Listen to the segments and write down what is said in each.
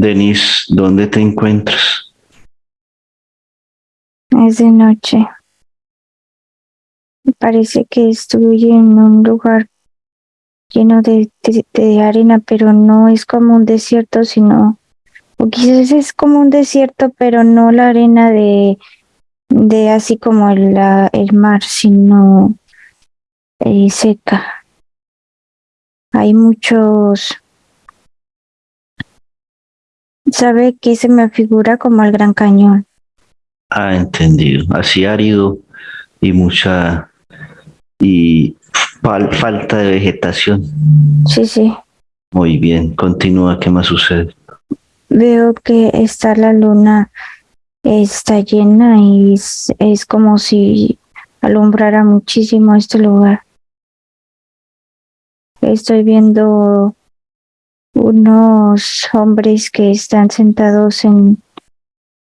Denise, ¿dónde te encuentras? Es de noche. Parece que estoy en un lugar lleno de, de, arena, pero no es como un desierto, sino, o quizás es como un desierto, pero no la arena de, de así como el, el mar, sino eh, seca. Hay muchos sabe que se me figura como el Gran Cañón. Ah, entendido. Así árido y mucha y falta de vegetación. Sí, sí. Muy bien, continúa, ¿qué más sucede? Veo que está la luna, está llena y es, es como si alumbrara muchísimo este lugar. Estoy viendo unos hombres que están sentados en,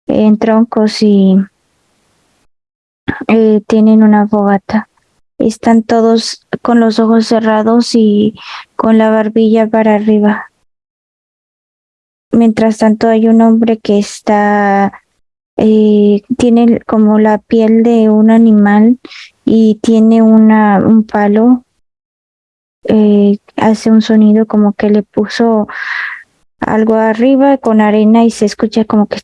en troncos y eh, tienen una fogata. Están todos con los ojos cerrados y con la barbilla para arriba. Mientras tanto hay un hombre que está, eh, tiene como la piel de un animal y tiene una, un palo eh, hace un sonido como que le puso algo arriba con arena y se escucha como que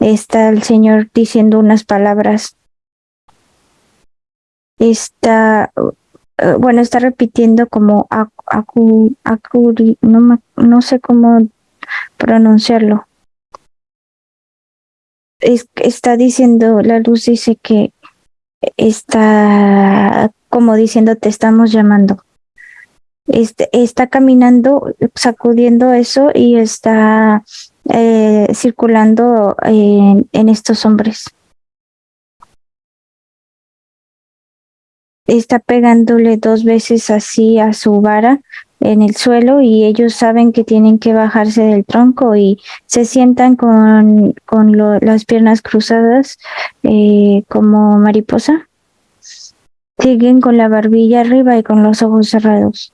está el señor diciendo unas palabras. Está, eh, bueno, está repitiendo como acu, no, no sé cómo pronunciarlo. Es, está diciendo, la luz dice que está como diciendo te estamos llamando. Este, está caminando, sacudiendo eso y está eh, circulando en, estos hombres. Está pegándole dos veces así a su vara en el suelo y ellos saben que tienen que bajarse del tronco y se sientan con, con las piernas cruzadas eh, como mariposa siguen con la barbilla arriba y con los ojos cerrados.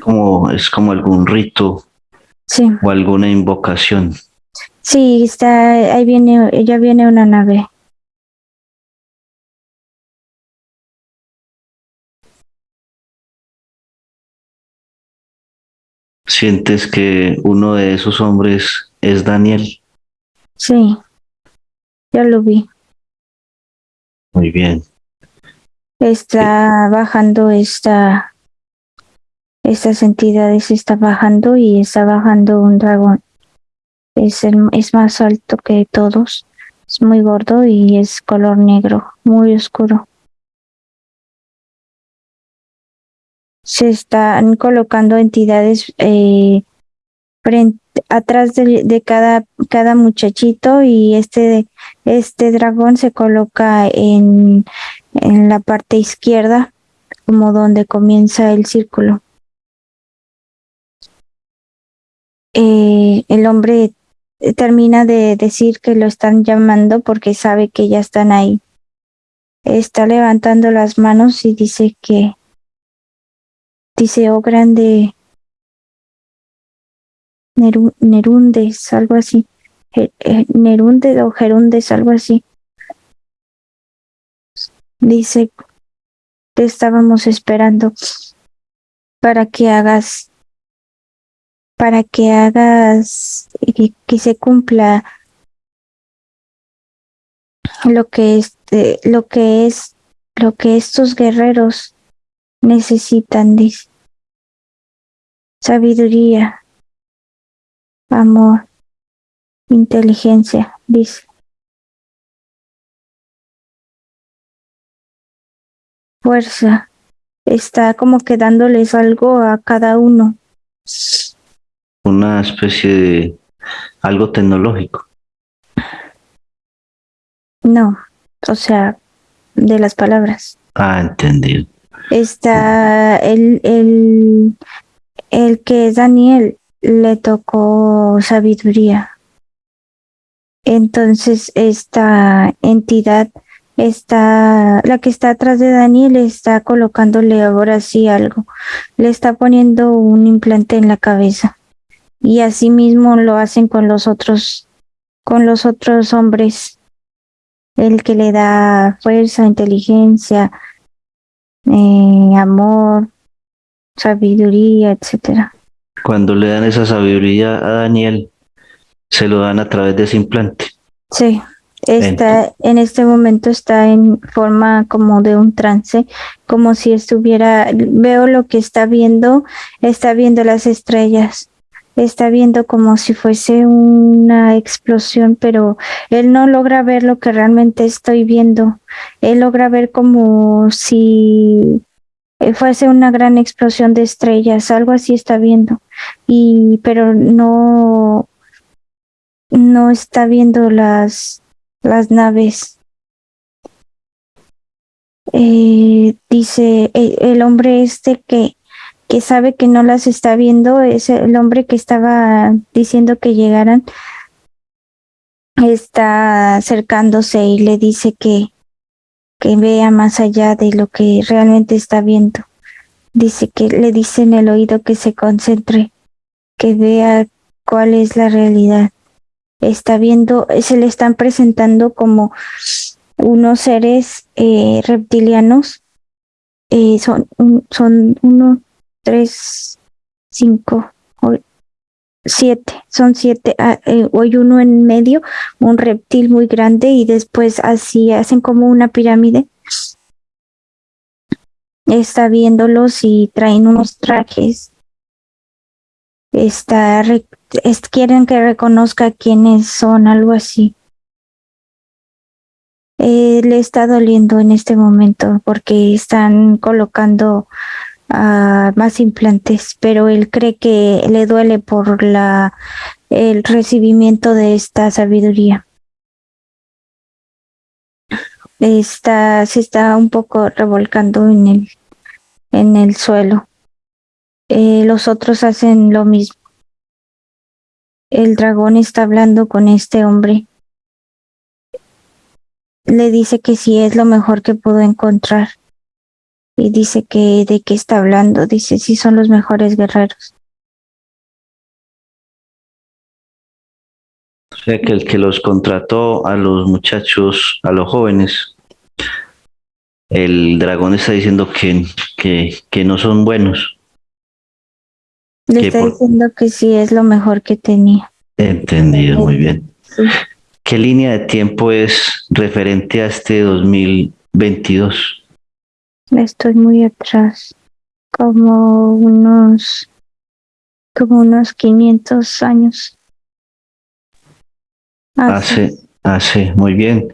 Como es como algún rito sí. o alguna invocación. Sí, está, ahí viene, ya viene una nave. ¿Sientes que uno de esos hombres es Daniel? Sí, ya lo vi. Muy bien está bajando esta estas entidades está bajando y está bajando un dragón. Es el, es más alto que todos. Es muy gordo y es color negro muy oscuro. Se están colocando entidades eh, atrás de, de, cada, cada muchachito y este, este dragón se coloca en, en la parte izquierda, como donde comienza el círculo. Eh, el hombre termina de decir que lo están llamando porque sabe que ya están ahí. Está levantando las manos y dice que dice, oh grande Nerundes, algo así. Nerundes o Gerundes, algo así. Dice, te estábamos esperando para que hagas, para que hagas, que, que se cumpla lo que es, lo que es, lo que estos guerreros necesitan, dice. Sabiduría, amor, inteligencia, dice. Fuerza. Está como que dándoles algo a cada uno. Una especie de algo tecnológico. No, o sea, de las palabras. Ah, entendido. Está el, el, el que es Daniel, le tocó sabiduría. Entonces esta entidad está, la que está atrás de Daniel está colocándole ahora sí algo. Le está poniendo un implante en la cabeza. y asimismo lo hacen con los otros, con los otros hombres. El que le da fuerza, inteligencia, eh, amor, sabiduría, etcétera. Cuando le dan esa sabiduría a Daniel, se lo dan a través de ese implante. Sí, está en este momento está en forma como de un trance, como si estuviera, veo lo que está viendo, está viendo las estrellas, está viendo como si fuese una explosión, pero él no logra ver lo que realmente estoy viendo. Él logra ver como si fuese una gran explosión de estrellas, algo así está viendo. Y pero no no está viendo las las naves. Eh, dice el, el hombre este que que sabe que no las está viendo, es el hombre que estaba diciendo que llegaran, está acercándose y le dice que, que vea más allá de lo que realmente está viendo. Dice que le dice en el oído que se concentre, que vea cuál es la realidad. Está viendo, se le están presentando como unos seres eh, reptilianos. Eh, son, son uno, tres, cinco, siete, son siete, ah, eh, hoy uno en medio, un reptil muy grande y después así hacen como una pirámide. Está viéndolos y traen unos trajes. Está, quieren que reconozca quiénes son, algo así. Eh, le está doliendo en este momento porque están colocando más implantes, pero él cree que le duele por la el recibimiento de esta sabiduría. Está, se está un poco revolcando en el, en el suelo. Eh, los otros hacen lo mismo. El dragón está hablando con este hombre. Le dice que sí es lo mejor que pudo encontrar y dice que de qué está hablando, dice si son los mejores guerreros. O sea que el que los contrató a los muchachos, a los jóvenes, el dragón está diciendo que, que, que no son buenos. Le está diciendo que sí es lo mejor que tenía. Entendido, muy bien. ¿Qué línea de tiempo es referente a este 2022? Estoy muy atrás, como unos, como unos 500 años. Hace, hace, muy bien.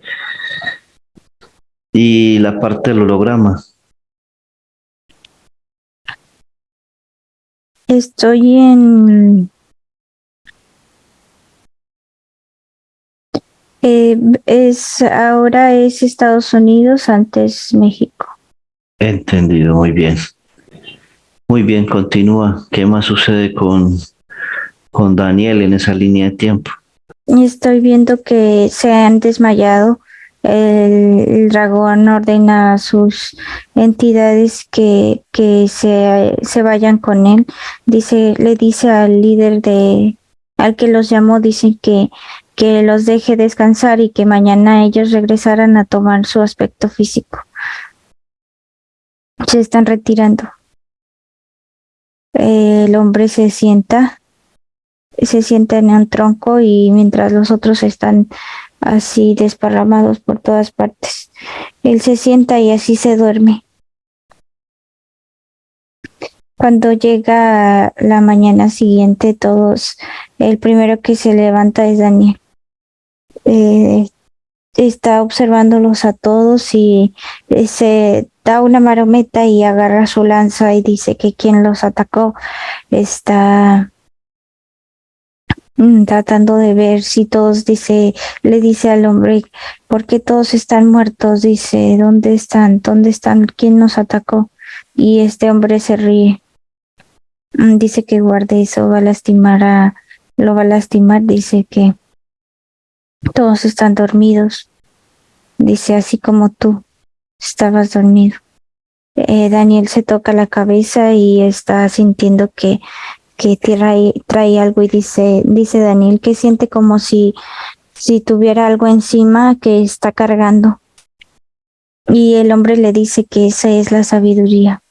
Y la parte del holograma. Estoy en eh, es ahora es Estados Unidos, antes México. Entendido, muy bien. Muy bien, continúa. ¿Qué más sucede con, con Daniel en esa línea de tiempo? Estoy viendo que se han desmayado. El, dragón ordena a sus entidades que, que se, se vayan con él. Dice, le dice al líder de, al que los llamó, dice que, que los deje descansar y que mañana ellos regresaran a tomar su aspecto físico se están retirando. El hombre se sienta, se sienta en un tronco y mientras los otros están así desparramados por todas partes, él se sienta y así se duerme. Cuando llega la mañana siguiente, todos, el primero que se levanta es Daniel. Eh, está observándolos a todos y se da una marometa y agarra su lanza y dice que quien los atacó está tratando de ver si todos dice le dice al hombre ¿por qué todos están muertos? dice ¿dónde están? ¿dónde están? ¿quién nos atacó? y este hombre se ríe mm, dice que guarde eso va a lastimar a lo va a lastimar dice que todos están dormidos. Dice así como tú estabas dormido. Eh, Daniel se toca la cabeza y está sintiendo que que trae, trae algo y dice, dice Daniel que siente como si, si tuviera algo encima que está cargando. Y el hombre le dice que esa es la sabiduría.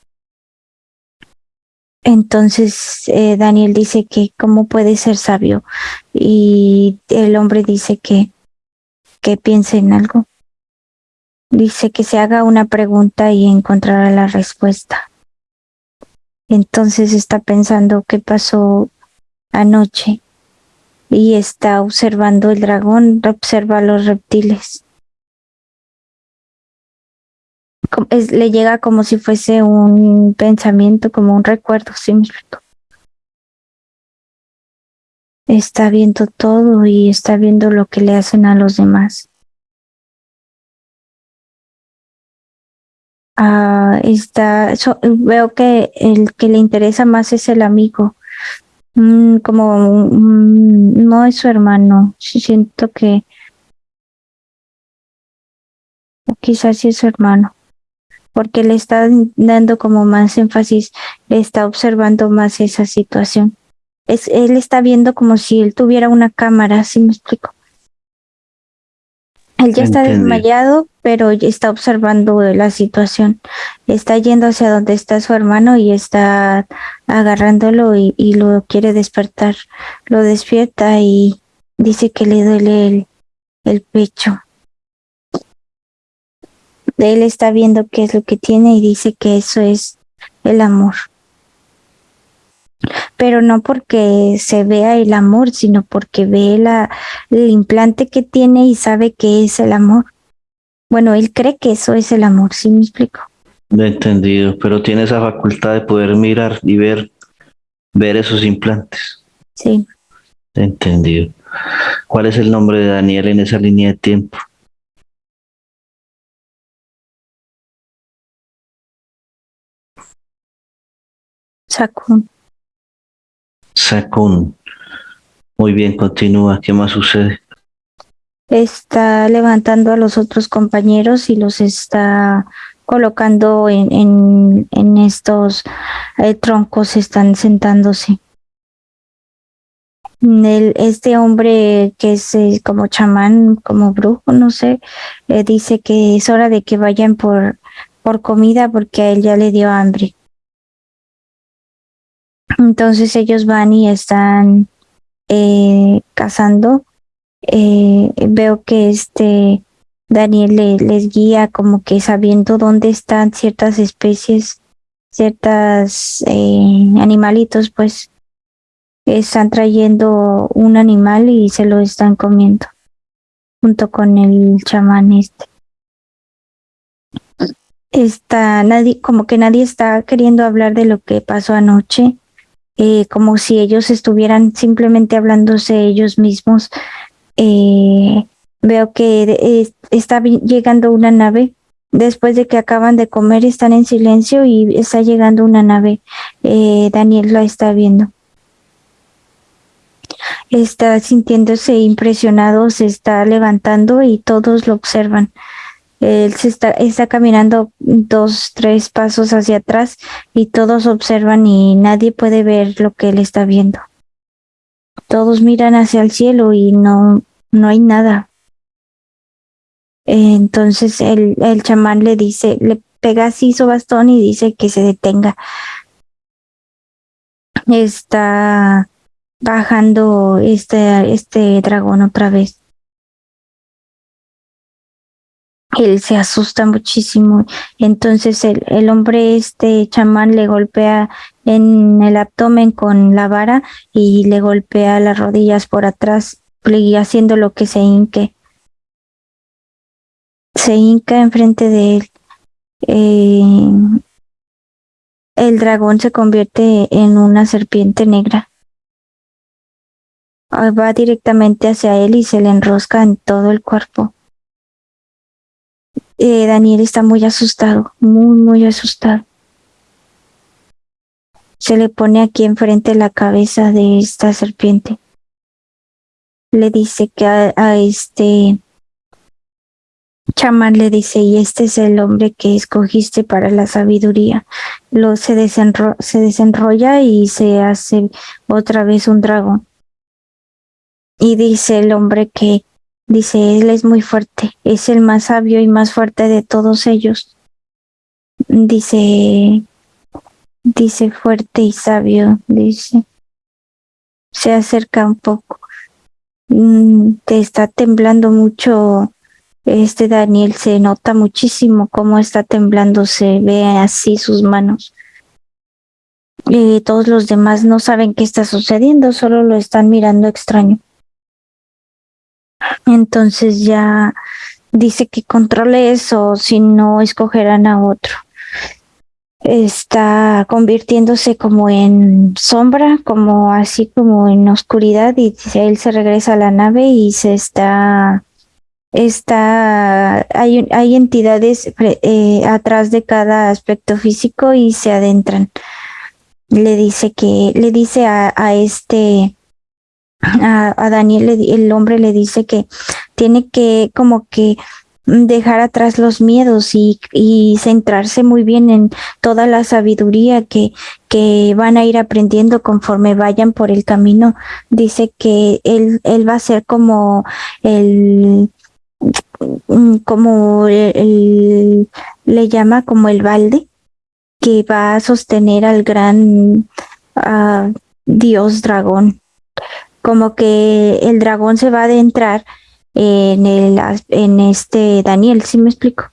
Entonces eh, Daniel dice que cómo puede ser sabio y el hombre dice que, que piense en algo. Dice que se haga una pregunta y encontrará la respuesta. Entonces está pensando qué pasó anoche y está observando el dragón, observa los reptiles. le llega como si fuese un pensamiento, como un recuerdo, ¿sí Está viendo todo y está viendo lo que le hacen a los demás. Ah, está, veo que el que le interesa más es el amigo. Mm, como mm, no es su hermano. Siento que quizás sí es su hermano porque le está dando como más énfasis, le está observando más esa situación. Es, él está viendo como si él tuviera una cámara, ¿sí me explico? Él ya está desmayado, pero está observando la situación. Está yendo hacia donde está su hermano y está agarrándolo y, lo quiere despertar. Lo despierta y dice que le duele el, pecho él está viendo qué es lo que tiene y dice que eso es el amor. Pero no porque se vea el amor, sino porque ve el implante que tiene y sabe que es el amor. Bueno, él cree que eso es el amor, ¿sí me explico? Entendido, pero tiene esa facultad de poder mirar y ver, ver esos implantes. Sí. entendido. ¿Cuál es el nombre de Daniel en esa línea de tiempo? Sakun. Sakun. Muy bien, continúa. ¿Qué más sucede? Está levantando a los otros compañeros y los está colocando en, en, estos eh, troncos, están sentándose. Este hombre que es eh, como chamán, como brujo, no sé, eh, dice que es hora de que vayan por, por comida porque a él ya le dio hambre. Entonces ellos van y están eh, cazando. Eh, veo que este Daniel les guía como que sabiendo dónde están ciertas especies, ciertas eh, animalitos, pues están trayendo un animal y se lo están comiendo junto con el chamán este. Está nadie, como que nadie está queriendo hablar de lo que pasó anoche eh, como si ellos estuvieran simplemente hablándose ellos mismos. Eh, veo que está llegando una nave. Después de que acaban de comer, están en silencio y está llegando una nave. Eh, Daniel la está viendo. Está sintiéndose impresionado, se está levantando y todos lo observan. Él se está, está caminando dos, tres pasos hacia atrás y todos observan y nadie puede ver lo que él está viendo. Todos miran hacia el cielo y no, no hay nada. Entonces el, el chamán le dice, le pega así su bastón y dice que se detenga. Está bajando este, este dragón otra vez él se asusta muchísimo. Entonces el, el, hombre, este chamán, le golpea en el abdomen con la vara y le golpea las rodillas por atrás, haciendo lo que se hinque. Se hinca enfrente de él. Eh, el dragón se convierte en una serpiente negra. Va directamente hacia él y se le enrosca en todo el cuerpo. Eh, Daniel está muy asustado, muy, muy asustado. Se le pone aquí enfrente la cabeza de esta serpiente. Le dice que a, este chamán le dice, y este es el hombre que escogiste para la sabiduría. Lo se, desenro se desenrolla y se hace otra vez un dragón. Y dice el hombre que, dice, él es muy fuerte, es el más sabio y más fuerte de todos ellos. Dice, dice fuerte y sabio, dice. Se acerca un poco. Mm, te está temblando mucho este Daniel, se nota muchísimo cómo está temblando, se ve así sus manos. Y todos los demás no saben qué está sucediendo, solo lo están mirando extraño. Entonces ya dice que controle eso, si no escogerán a otro. Está convirtiéndose como en sombra, como así como en oscuridad y él se regresa a la nave y se está está hay, hay entidades eh, atrás de cada aspecto físico y se adentran. Le dice que le dice a, a este a, Daniel, el hombre le dice que tiene que como que dejar atrás los miedos y, y, centrarse muy bien en toda la sabiduría que, que van a ir aprendiendo conforme vayan por el camino. Dice que él, él va a ser como el, como el, le llama como el balde que va a sostener al gran uh, dios dragón como que el dragón se va a adentrar en, el, en este Daniel, ¿sí me explico?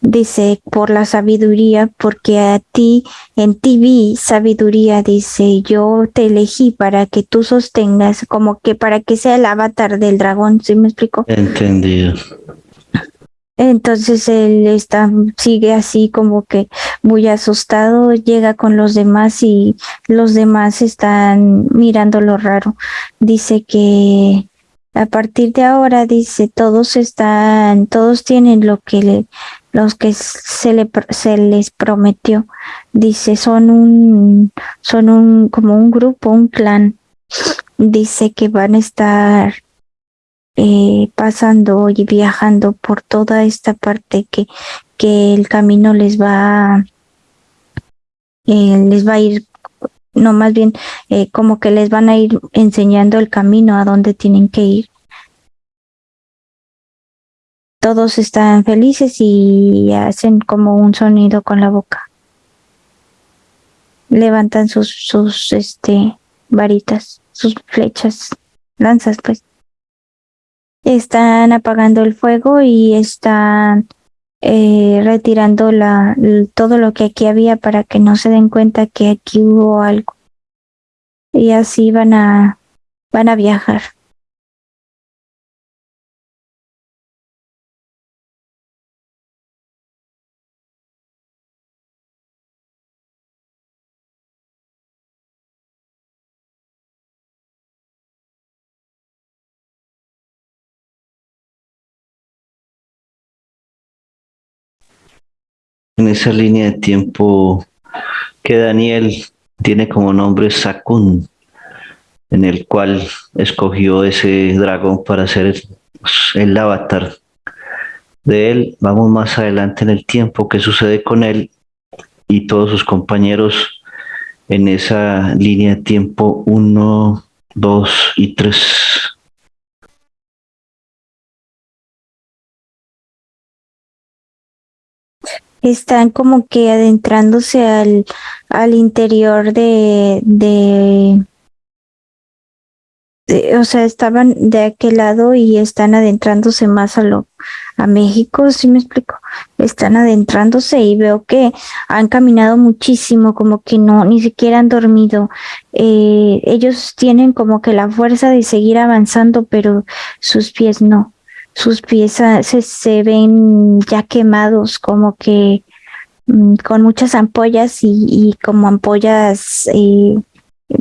Dice, por la sabiduría, porque a ti, en ti vi sabiduría, dice, yo te elegí para que tú sostengas, como que para que sea el avatar del dragón, ¿sí me explico? Entendido. Entonces él está, sigue así como que muy asustado, llega con los demás y los demás están mirando lo raro. Dice que a partir de ahora, dice, todos están, todos tienen lo que le, los que se, le, se les prometió. Dice, son un, son un, como un grupo, un clan. Dice que van a estar eh, pasando y viajando por toda esta parte que, que el camino les va, eh, les va a ir, no más bien eh, como que les van a ir enseñando el camino a dónde tienen que ir. Todos están felices y hacen como un sonido con la boca. Levantan sus, sus este, varitas, sus flechas, lanzas, pues están apagando el fuego y están eh, retirando la, todo lo que aquí había para que no se den cuenta que aquí hubo algo. Y así van a, van a viajar. En esa línea de tiempo que Daniel tiene como nombre Sakun, en el cual escogió ese dragón para ser el avatar de él. Vamos más adelante en el tiempo, qué sucede con él y todos sus compañeros en esa línea de tiempo 1, 2 y 3. Están como que adentrándose al, al interior de, de, o sea, estaban de aquel lado y están adentrándose más a lo, a México, si me explico, están adentrándose y veo que han caminado muchísimo, como que no, ni siquiera han dormido. Eh, ellos tienen como que la fuerza de seguir avanzando, pero sus pies no sus pies se, se ven ya quemados, como que mm, con muchas ampollas y, y como ampollas eh,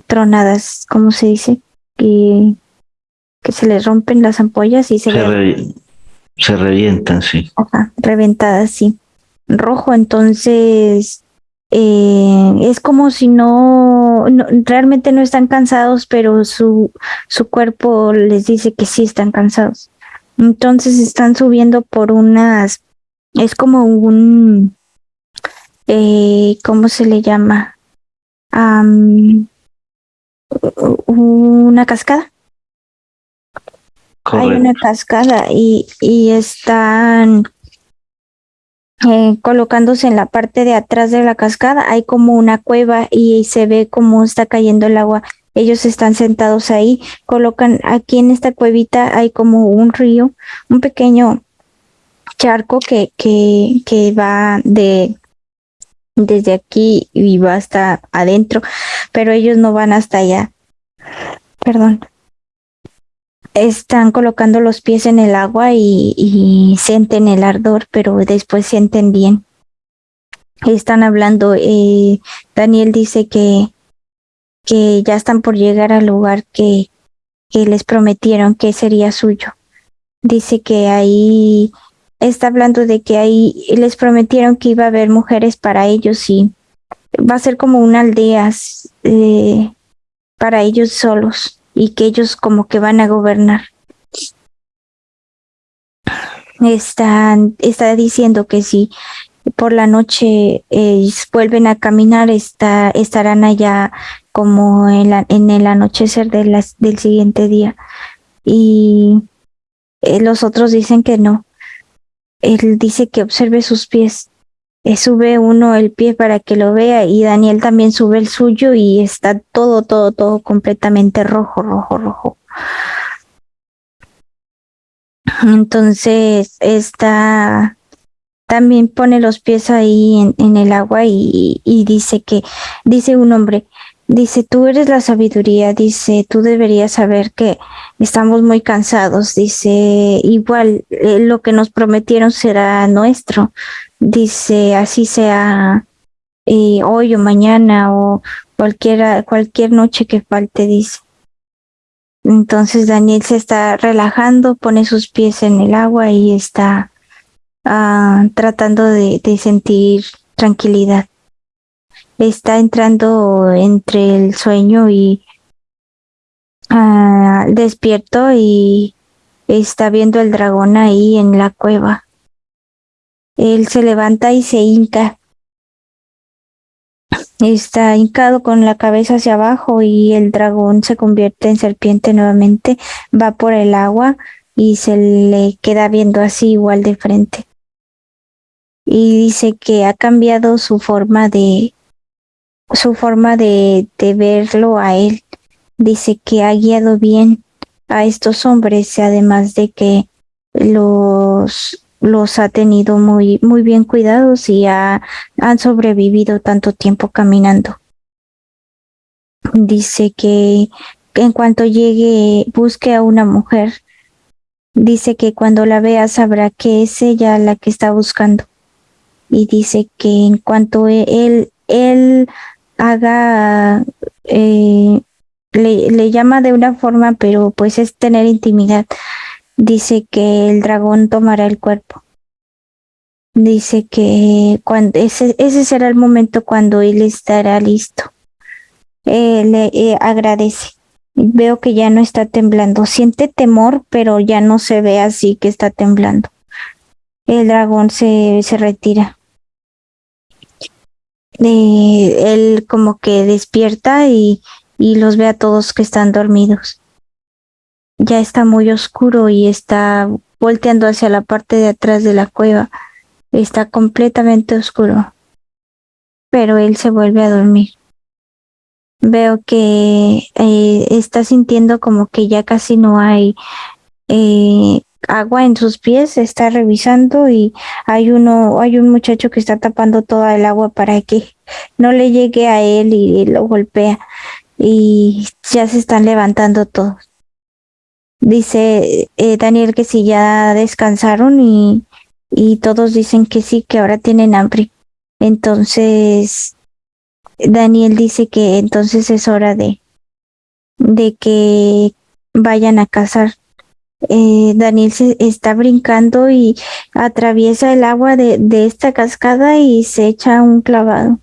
tronadas, ¿cómo se dice? Que, que se les rompen las ampollas y se, se, revientan, sí. Ajá, reventadas, sí. Rojo, entonces eh, es como si no, no, realmente no están cansados, pero su, su cuerpo les dice que sí están cansados Entonces están subiendo por unas, es como un, eh, ¿cómo se le llama? una cascada. Hay una cascada y, y están eh, colocándose en la parte de atrás de la cascada. Hay como una cueva y se ve cómo está cayendo el agua. Ellos están sentados ahí, colocan aquí en esta cuevita hay como un río, un pequeño charco que, que, que va de desde aquí y va hasta adentro, pero ellos no van hasta allá. Perdón están colocando los pies en el agua y, sienten el ardor, pero después sienten bien. Están hablando, eh, Daniel dice que, que ya están por llegar al lugar que, que les prometieron que sería suyo. Dice que ahí está hablando de que ahí les prometieron que iba a haber mujeres para ellos y va a ser como una aldea eh, para ellos solos y que ellos como que van a gobernar. Está diciendo que si por la noche eh, vuelven a caminar, está, estarán allá como en, el anochecer del siguiente día. Y eh, los otros dicen que no. Él dice que observe sus pies. Eh, sube uno el pie para que lo vea y Daniel también sube el suyo y está todo, todo, todo completamente rojo, rojo, rojo. Entonces está también pone los pies ahí en, en el agua y, y, dice que, dice un hombre, dice, tú eres la sabiduría, dice, tú deberías saber que estamos muy cansados, dice, igual eh, lo que nos prometieron será nuestro, dice así sea eh, hoy o mañana o cualquiera, cualquier noche que falte, dice. Entonces Daniel se está relajando, pone sus pies en el agua y está ah, tratando de, sentir tranquilidad. Está entrando entre el sueño y ah, despierto y está viendo el dragón ahí en la cueva. Él se levanta y se hinca. Está hincado con la cabeza hacia abajo y el dragón se convierte en serpiente nuevamente, va por el agua y se le queda viendo así igual de frente. Y dice que ha cambiado su forma de su forma de, de verlo a él. Dice que ha guiado bien a estos hombres, además de que los los ha tenido muy, muy bien cuidados y ha, han sobrevivido tanto tiempo caminando. Dice que en cuanto llegue, busque a una mujer. Dice que cuando la vea sabrá que es ella la que está buscando. Y dice que en cuanto e, él, él haga, eh, le, le llama de una forma, pero pues es tener intimidad dice que el dragón tomará el cuerpo. Dice que cuando ese, ese será el momento cuando él estará listo. Eh, le eh, agradece. Veo que ya no está temblando. Siente temor, pero ya no se ve así que está temblando. El dragón se, se retira. Eh, él como que despierta y, y los ve a todos que están dormidos ya está muy oscuro y está volteando hacia la parte de atrás de la cueva. Está completamente oscuro. Pero él se vuelve a dormir. Veo que eh, está sintiendo como que ya casi no hay eh, agua en sus pies, está revisando y hay uno, hay un muchacho que está tapando toda el agua para que no le llegue a él y lo golpea. Y ya se están levantando todos. Dice eh, Daniel que si ya descansaron y, y todos dicen que sí, que ahora tienen hambre. Entonces, Daniel dice que entonces es hora de, de que vayan a cazar. Eh, Daniel se está brincando y atraviesa el agua de, de esta cascada y se echa un clavado.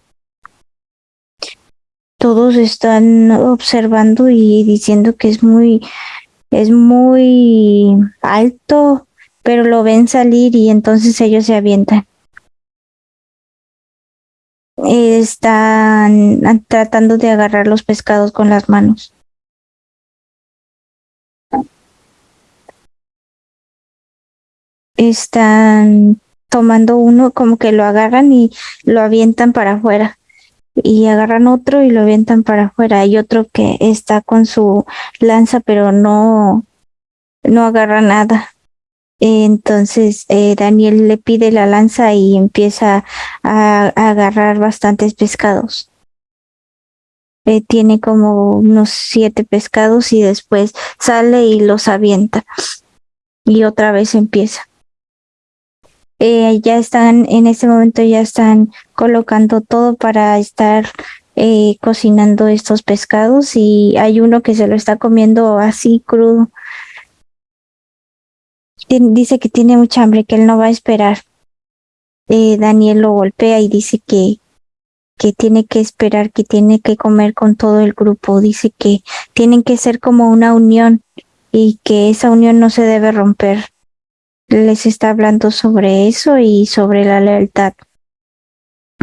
Todos están observando y diciendo que es muy, es muy alto pero lo ven salir y entonces ellos se avientan. Están tratando de agarrar los pescados con las manos. Están tomando uno, como que lo agarran y lo avientan para afuera. Y agarran otro y lo avientan para afuera. Hay otro que está con su lanza, pero no, no agarra nada. Entonces eh, Daniel le pide la lanza y empieza a, agarrar bastantes pescados. Eh, tiene como unos siete pescados y después sale y los avienta. Y otra vez empieza. Eh, ya están, en este momento ya están colocando todo para estar cocinando estos pescados y hay uno que se lo está comiendo así crudo dice que tiene mucha hambre, que él no va a esperar. Eh, Daniel lo golpea y dice que, que tiene que esperar, que tiene que comer con todo el grupo. Dice que tienen que ser como una unión y que esa unión no se debe romper. Les está hablando sobre eso y sobre la lealtad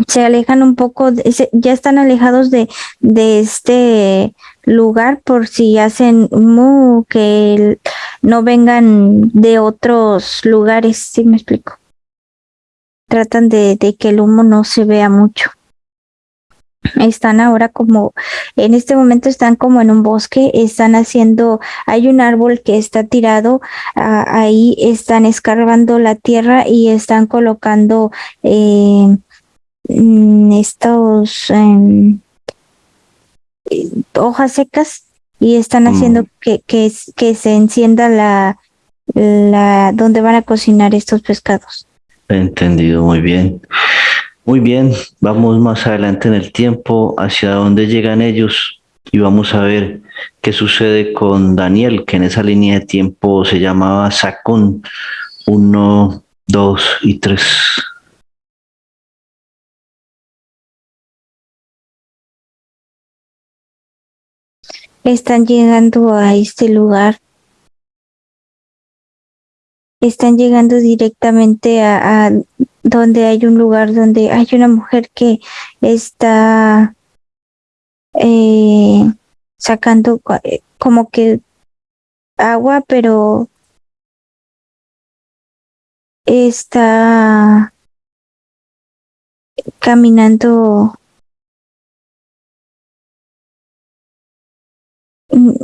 se alejan un poco, ya están alejados de, de este lugar por si hacen humo que no vengan de otros lugares, si me explico. Tratan de que el humo no se vea mucho. Están ahora como, en este momento están como en un bosque, están haciendo, hay un árbol que está tirado, ahí están escarbando la tierra y están colocando eh, Mm, estos em, hojas secas y están haciendo mm. que, que, que, se encienda la, la donde van a cocinar estos pescados. Entendido, muy bien. Muy bien, vamos más adelante en el tiempo hacia dónde llegan ellos y vamos a ver qué sucede con Daniel, que en esa línea de tiempo se llamaba Sacón 1, 2 y 3. están llegando a este lugar. Están llegando directamente a, donde hay un lugar donde hay una mujer que está eh, sacando eh, como que agua, pero está caminando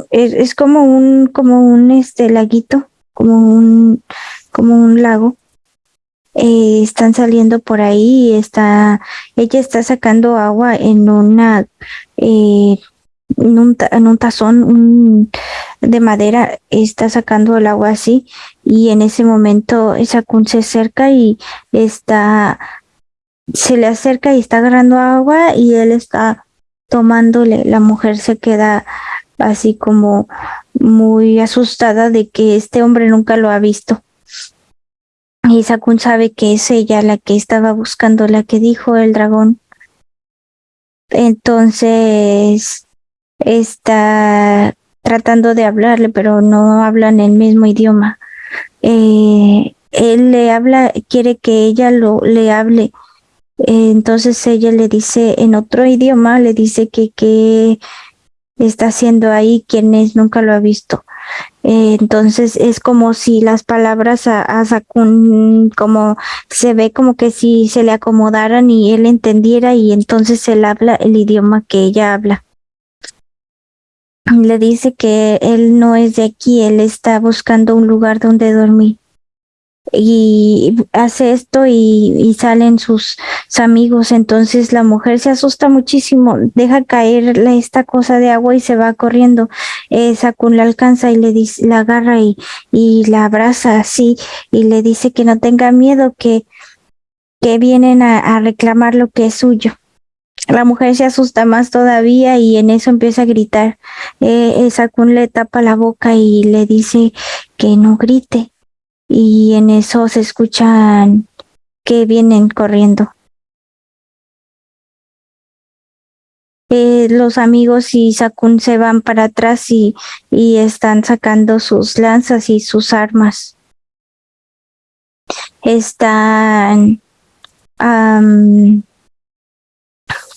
es, como un, como un este laguito, como un, como un lago. Eh, están saliendo por ahí, está, ella está sacando agua en una, eh, en, un, tazón de madera, está sacando el agua así, y en ese momento esa cun se acerca y está, se le acerca y está agarrando agua y él está tomándole, la mujer se queda así como muy asustada de que este hombre nunca lo ha visto. Y Sakun sabe que es ella la que estaba buscando, la que dijo el dragón. Entonces está tratando de hablarle, pero no hablan el mismo idioma. Eh, él le habla, quiere que ella lo le hable. entonces ella le dice en otro idioma, le dice que, que está haciendo ahí, quien es, nunca lo ha visto. Eh, entonces es como si las palabras a, Sakun, como se ve como que si se le acomodaran y él entendiera y entonces él habla el idioma que ella habla. Le dice que él no es de aquí, él está buscando un lugar donde dormir y hace esto y, salen sus, amigos. Entonces la mujer se asusta muchísimo, deja caer esta cosa de agua y se va corriendo. Eh, Sakun la alcanza y le dice, la agarra y, y la abraza así y le dice que no tenga miedo, que, que vienen a, reclamar lo que es suyo. La mujer se asusta más todavía y en eso empieza a gritar. Eh Sakun le tapa la boca y le dice que no grite y en eso se escuchan que vienen corriendo. Eh, los amigos y Sakun se van para atrás y, y están sacando sus lanzas y sus armas. están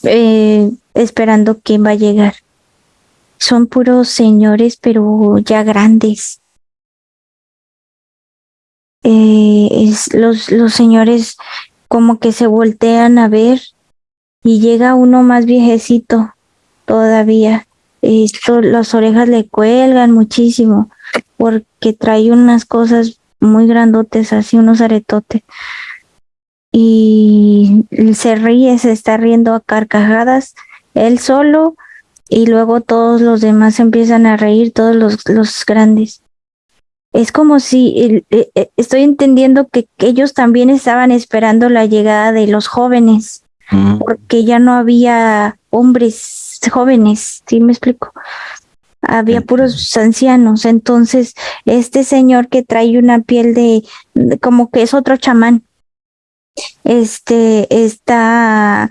eh, esperando quién va a llegar. Son puros señores, pero ya grandes. Eh, los, los señores como que se voltean a ver y llega uno más viejecito todavía. Esto, las orejas le cuelgan muchísimo porque trae unas cosas muy grandotes, así unos aretotes. Y se ríe, se está riendo a carcajadas, él solo, y luego todos los demás empiezan a reír, todos los, los grandes. Es como si eh, eh, estoy entendiendo que, ellos también estaban esperando la llegada de los jóvenes, mm. porque ya no había hombres jóvenes, ¿sí me explico? había puros ancianos. Entonces, este señor que trae una piel de, como que es otro chamán, este está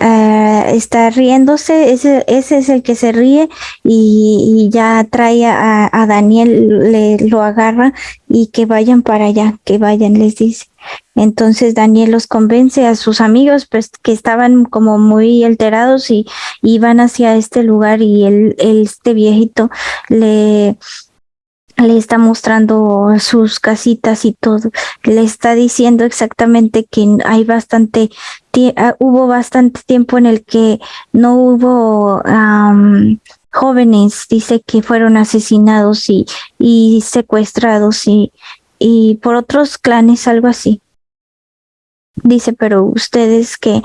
uh, está riéndose, ese, ese es el que se ríe y, ya trae a, Daniel, le lo agarra y que vayan para allá, que vayan, les dice. Entonces Daniel los convence a sus amigos, pues que estaban como muy alterados y iban hacia este lugar y este viejito le, le está mostrando sus casitas y todo. Le está diciendo exactamente que hay bastante, hubo bastante tiempo en el que no hubo jóvenes, dice que fueron asesinados y, secuestrados y, por otros clanes, algo así. Dice, pero ustedes que,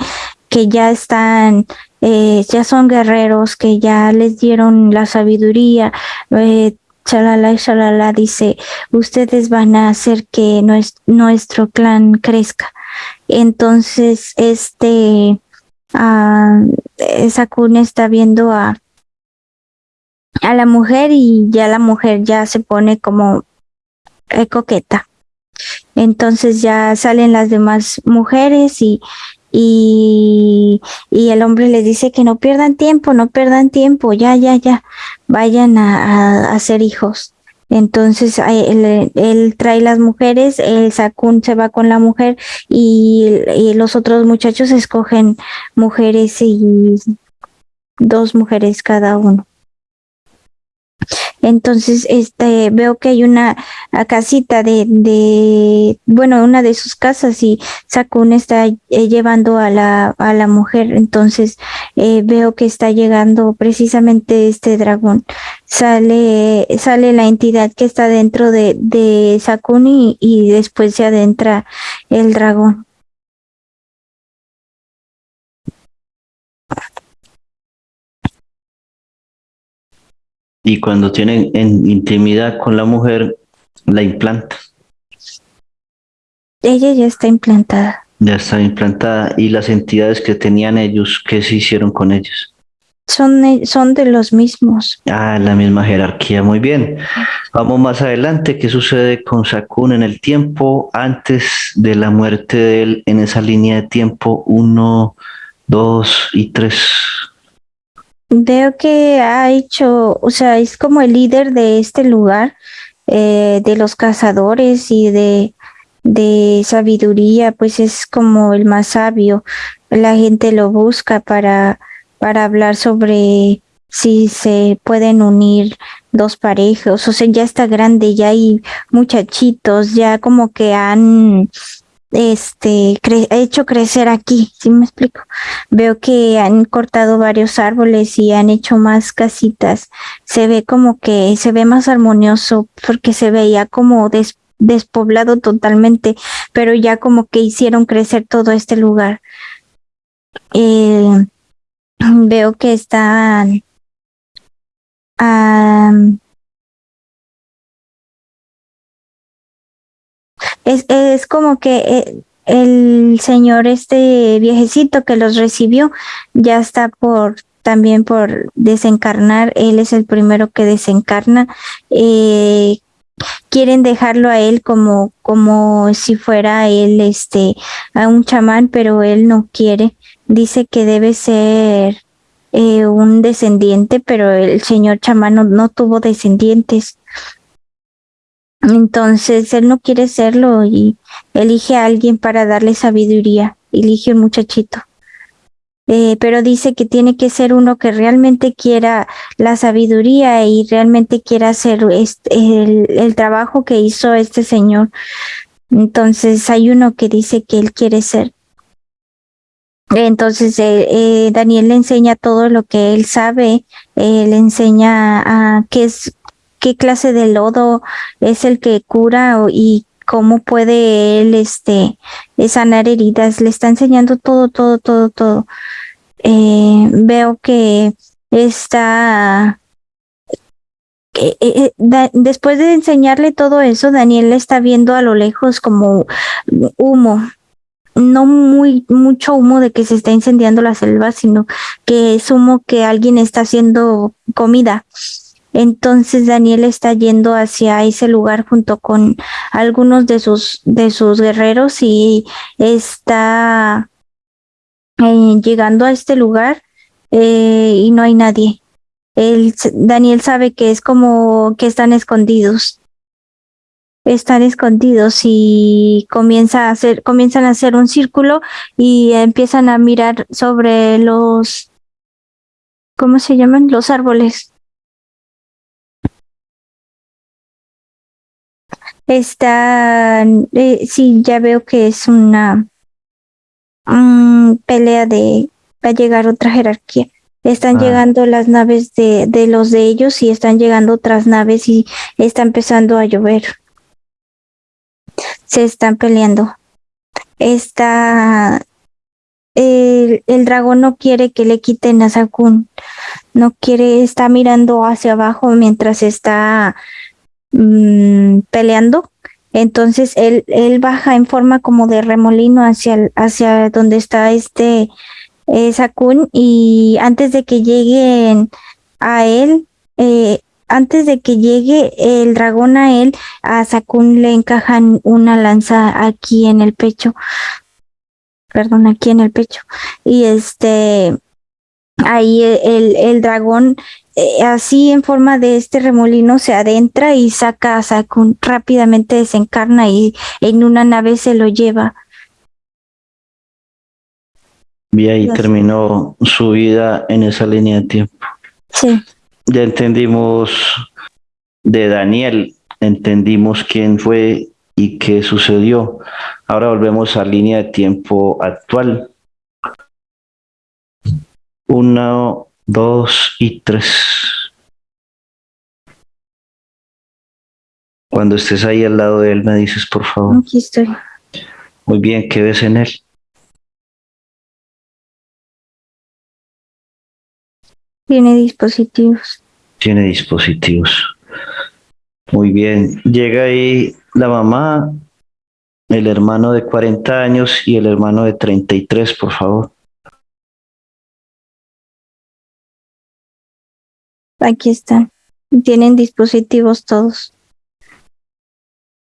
ya están, eh, ya son guerreros, que ya les dieron la sabiduría, eh, chalala y chalala, dice, ustedes van a hacer que nuestro clan crezca. Entonces, este, uh, esa cuna está viendo a, a la mujer y ya la mujer ya se pone como eh, coqueta. Entonces ya salen las demás mujeres y, y, y, el hombre les dice que no pierdan tiempo, no pierdan tiempo, ya, ya, ya, vayan a, hacer hijos. Entonces él, él, trae las mujeres, el Sakun se va con la mujer y los otros muchachos escogen mujeres y dos mujeres cada uno. Entonces, este, veo que hay una casita de, de, bueno, una de sus casas y Sakun está eh, llevando a la, a la mujer. Entonces, eh, veo que está llegando precisamente este dragón. Sale, sale la entidad que está dentro de, de Sakun y, y después se adentra el dragón. Y cuando tienen en intimidad con la mujer, la implanta. Ella ya está implantada. Ya está implantada. ¿Y las entidades que tenían ellos, qué se hicieron con ellos? Son, son de los mismos. Ah, la misma jerarquía, muy bien. Vamos más adelante, ¿qué sucede con Sakun en el tiempo antes de la muerte de él en esa línea de tiempo uno, dos y tres? Veo que ha hecho, o sea, es como el líder de este lugar, eh, de los cazadores y de, de sabiduría, pues es como el más sabio. La gente lo busca para, para hablar sobre si se pueden unir dos parejas, o sea, ya está grande, ya hay muchachitos, ya como que han este hecho crecer aquí, ¿sí me explico? Veo que han cortado varios árboles y han hecho más casitas. Se ve como que se ve más armonioso porque se veía como despoblado totalmente, pero ya como que hicieron crecer todo este lugar. Eh, veo que están es, es como que eh, el señor este viejecito que los recibió ya está por también por desencarnar, él es el primero que desencarna. Eh, quieren dejarlo a él como, como si fuera él este a un chamán, pero él no quiere. Dice que debe ser eh, un descendiente, pero el señor chamán no tuvo descendientes. Entonces él no quiere serlo y elige a alguien para darle sabiduría, elige un muchachito. Eh, pero dice que tiene que ser uno que realmente quiera la sabiduría y realmente quiera hacer este, el, trabajo que hizo este señor. Entonces hay uno que dice que él quiere ser. Entonces eh, eh, Daniel le enseña todo lo que él sabe, le enseña a qué es qué clase de lodo es el que cura y cómo puede él este sanar heridas. Le está enseñando todo, todo, todo, todo. veo que está después de enseñarle todo eso, Daniel está viendo a lo lejos como humo, no muy mucho humo de que se está incendiando la selva, sino que es humo que alguien está haciendo comida. Entonces Daniel está yendo hacia ese lugar junto con algunos de sus de sus guerreros y está eh, llegando a este lugar eh, y no hay nadie. El, Daniel sabe que es como que están escondidos están escondidos y comienza a hacer, comienzan a hacer un círculo y empiezan a mirar sobre los, ¿cómo se llaman? Los árboles. Está, eh, sí, ya veo que es una pelea de, va a llegar otra jerarquía. Están ah. llegando las naves de, de los de ellos y están llegando otras naves y está empezando a llover se están peleando. Está el, el, dragón no quiere que le quiten a Sakun, no quiere, está mirando hacia abajo mientras está mm, peleando. Entonces él, él baja en forma como de remolino hacia, hacia donde está este eh, Sakun y antes de que lleguen a él, eh, antes de que llegue el dragón a él, a Sakun le encajan una lanza aquí en el pecho. Perdón, aquí en el pecho. Y este, ahí el, el dragón, eh, así en forma de este remolino se adentra y saca, saca un, rápidamente desencarna y en una nave se lo lleva. Y ahí terminó su vida en esa línea de tiempo. Sí. Ya entendimos de Daniel, entendimos quién fue y qué sucedió. Ahora volvemos a línea de tiempo actual. Una 2 y 3. Cuando estés ahí al lado de él, me dices, por favor. Aquí estoy. Muy bien, ¿qué ves en él? Tiene dispositivos. Tiene dispositivos. Muy bien. Llega ahí la mamá, el hermano de 40 años y el hermano de 33, por favor. Aquí están. Tienen dispositivos todos.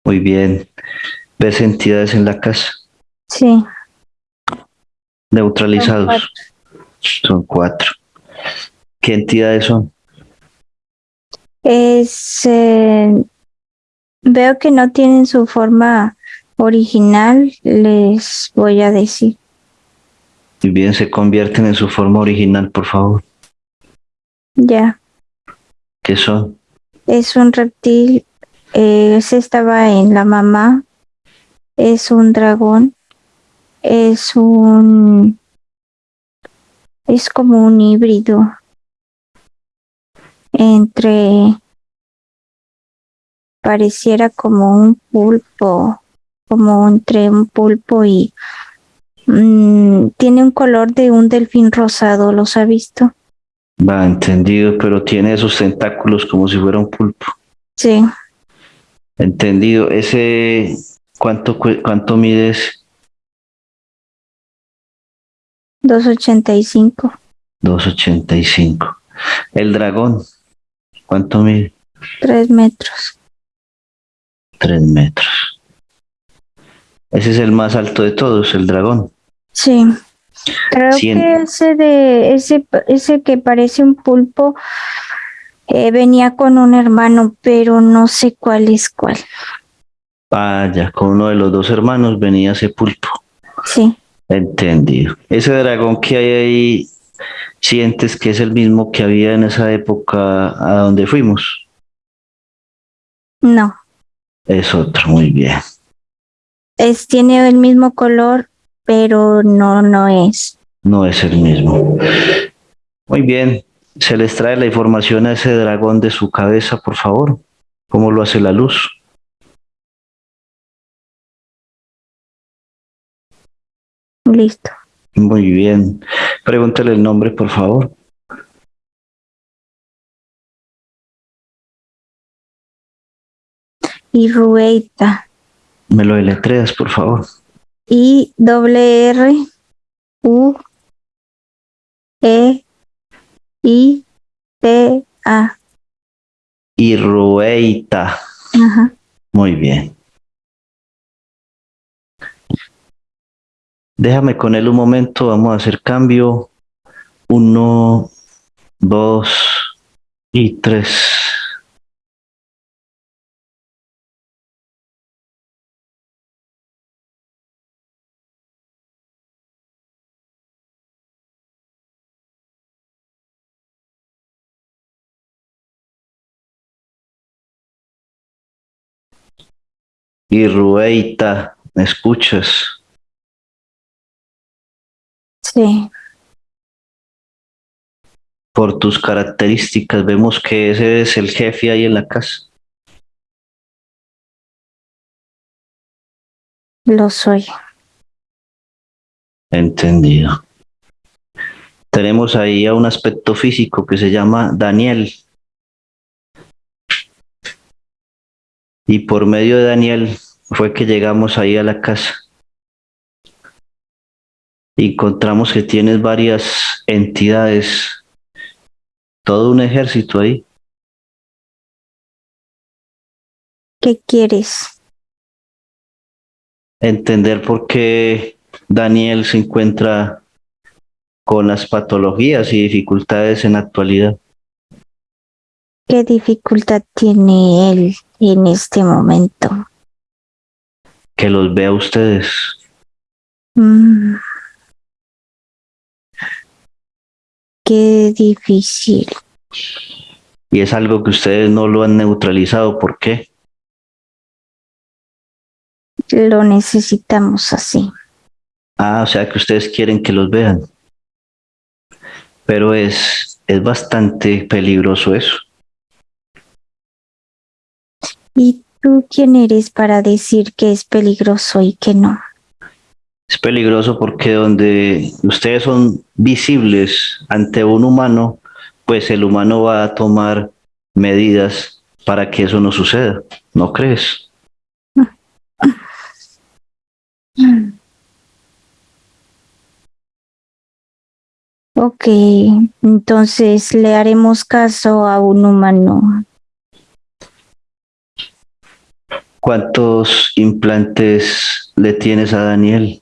Muy bien. ¿Ves entidades en la casa? Sí. Neutralizados. Son cuatro. ¿Qué entidades son? Es, eh, veo que no tienen su forma original, les voy a decir. Y bien, se convierten en su forma original, por favor. Ya. ¿Qué son? Es un reptil, eh, ese estaba en la mamá, es un dragón, es un, es como un híbrido entre pareciera como un pulpo, como entre un pulpo y mm, tiene un color de un delfín rosado, ¿los ha visto? Va, entendido, pero tiene esos tentáculos como si fuera un pulpo. Sí. Entendido. Ese, ¿cuánto, cuánto mides? 285. 285. El dragón. ¿Cuánto mide? Tres metros. Tres metros. Ese es el más alto de todos, el dragón. Sí. Creo que ese de ese ese que parece un pulpo Eh, venía con un hermano, pero no sé cuál es cuál. Vaya, con uno de los dos hermanos venía ese pulpo. Sí, Entendido. Ese dragón que hay ahí, ¿sientes que es el mismo que había en esa época a donde fuimos? no. Es otro, muy bien. Es, tiene el mismo color, pero no, no es. No es el mismo. Muy bien. Se les trae la información a ese dragón de su cabeza, por favor. ¿Cómo lo hace la luz? Listo. Muy bien. Pregúntale el nombre, por favor. Y Rueita. Me lo deletreas, por favor. I doble R U E I T A. Irrueita. Ajá. Muy bien. Déjame con él un momento, vamos a hacer cambio. Uno, dos y tres. Irrueita, ¿me escuchas? Sí. Por tus características vemos que ese es el jefe ahí en la casa. Lo soy. Entendido. Tenemos ahí a un aspecto físico que se llama Daniel. Y por medio de Daniel fue que llegamos ahí a la casa. Encontramos que tienes varias entidades, todo un ejército ahí. ¿Qué quieres? Entender por qué Daniel se encuentra con las patologías y dificultades en la actualidad. ¿Qué dificultad tiene él en este momento? Que los vea a ustedes. Mm. Qué difícil. Y es algo que ustedes no lo han neutralizado. ¿Por qué? Lo necesitamos así. Ah, o sea que ustedes quieren que los vean. Pero es, es bastante peligroso eso. ¿Y tú quién eres para decir que es peligroso y que no? Es peligroso porque donde ustedes son visibles ante un humano, pues el humano va a tomar medidas para que eso no suceda. ¿No crees? Ok, entonces le haremos caso a un humano. ¿Cuántos implantes le tienes a Daniel?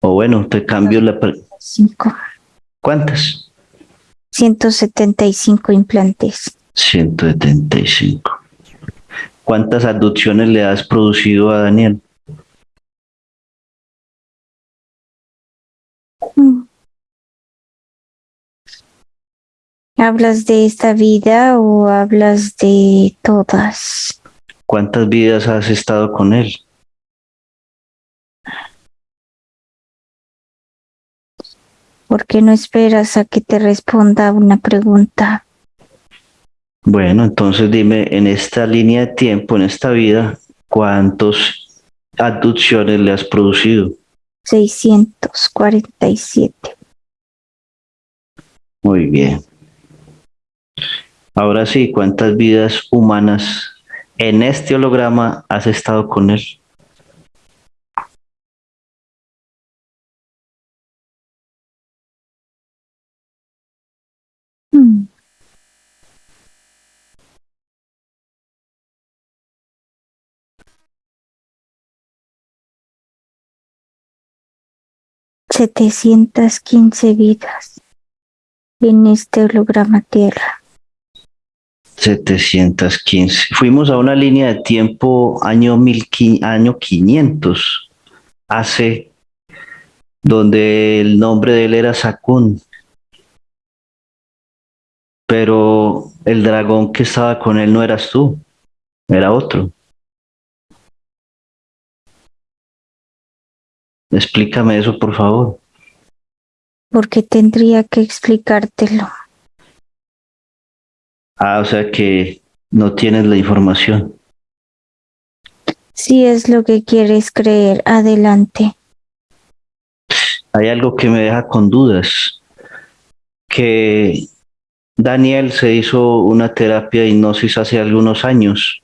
O bueno, te cambio la... Cinco. ¿Cuántas? 175 implantes. 175. ¿Cuántas abducciones le has producido a Daniel? ¿Hablas de esta vida o hablas de todas? ¿Cuántas vidas has estado con él? ¿Por qué no esperas a que te responda una pregunta? Bueno, entonces dime, en esta línea de tiempo, en esta vida, ¿cuántas abducciones le has producido? 647. Muy bien. Ahora sí, ¿cuántas vidas humanas en este holograma has estado con él? Hmm. Setecientas quince vidas en este holograma tierra. 715. Fuimos a una línea de tiempo año, mil, año 500, hace, donde el nombre de él era Sakun. Pero el dragón que estaba con él no eras tú, era otro. Explícame eso, por favor. Porque tendría que explicártelo. Ah, o sea que no tienes la información. Si es lo que quieres creer, adelante. Hay algo que me deja con dudas. Que Daniel se hizo una terapia de hipnosis hace algunos años.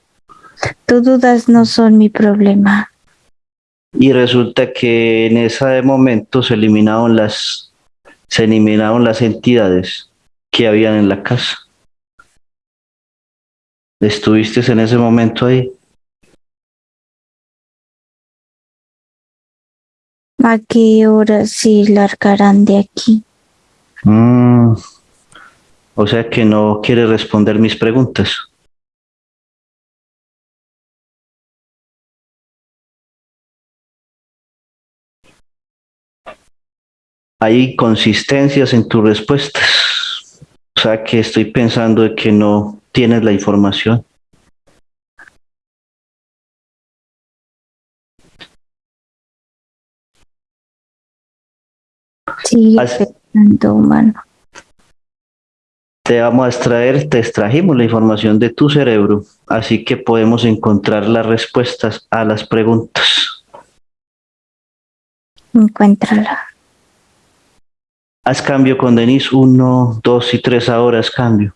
Tus dudas no son mi problema. Y resulta que en ese momento se eliminaron las, se eliminaron las entidades que habían en la casa. ¿Estuviste en ese momento ahí? ¿A qué hora se largarán de aquí? Mm, o sea que no quiere responder mis preguntas. Hay consistencias en tus respuestas. O sea que estoy pensando de que no tienes la información. As- pensando, humano. Te vamos a extraer, te extrajimos la información de tu cerebro, así que podemos encontrar las respuestas a las preguntas. Encuéntrala. Haz cambio con Denise, uno, dos y tres ahora, haz cambio.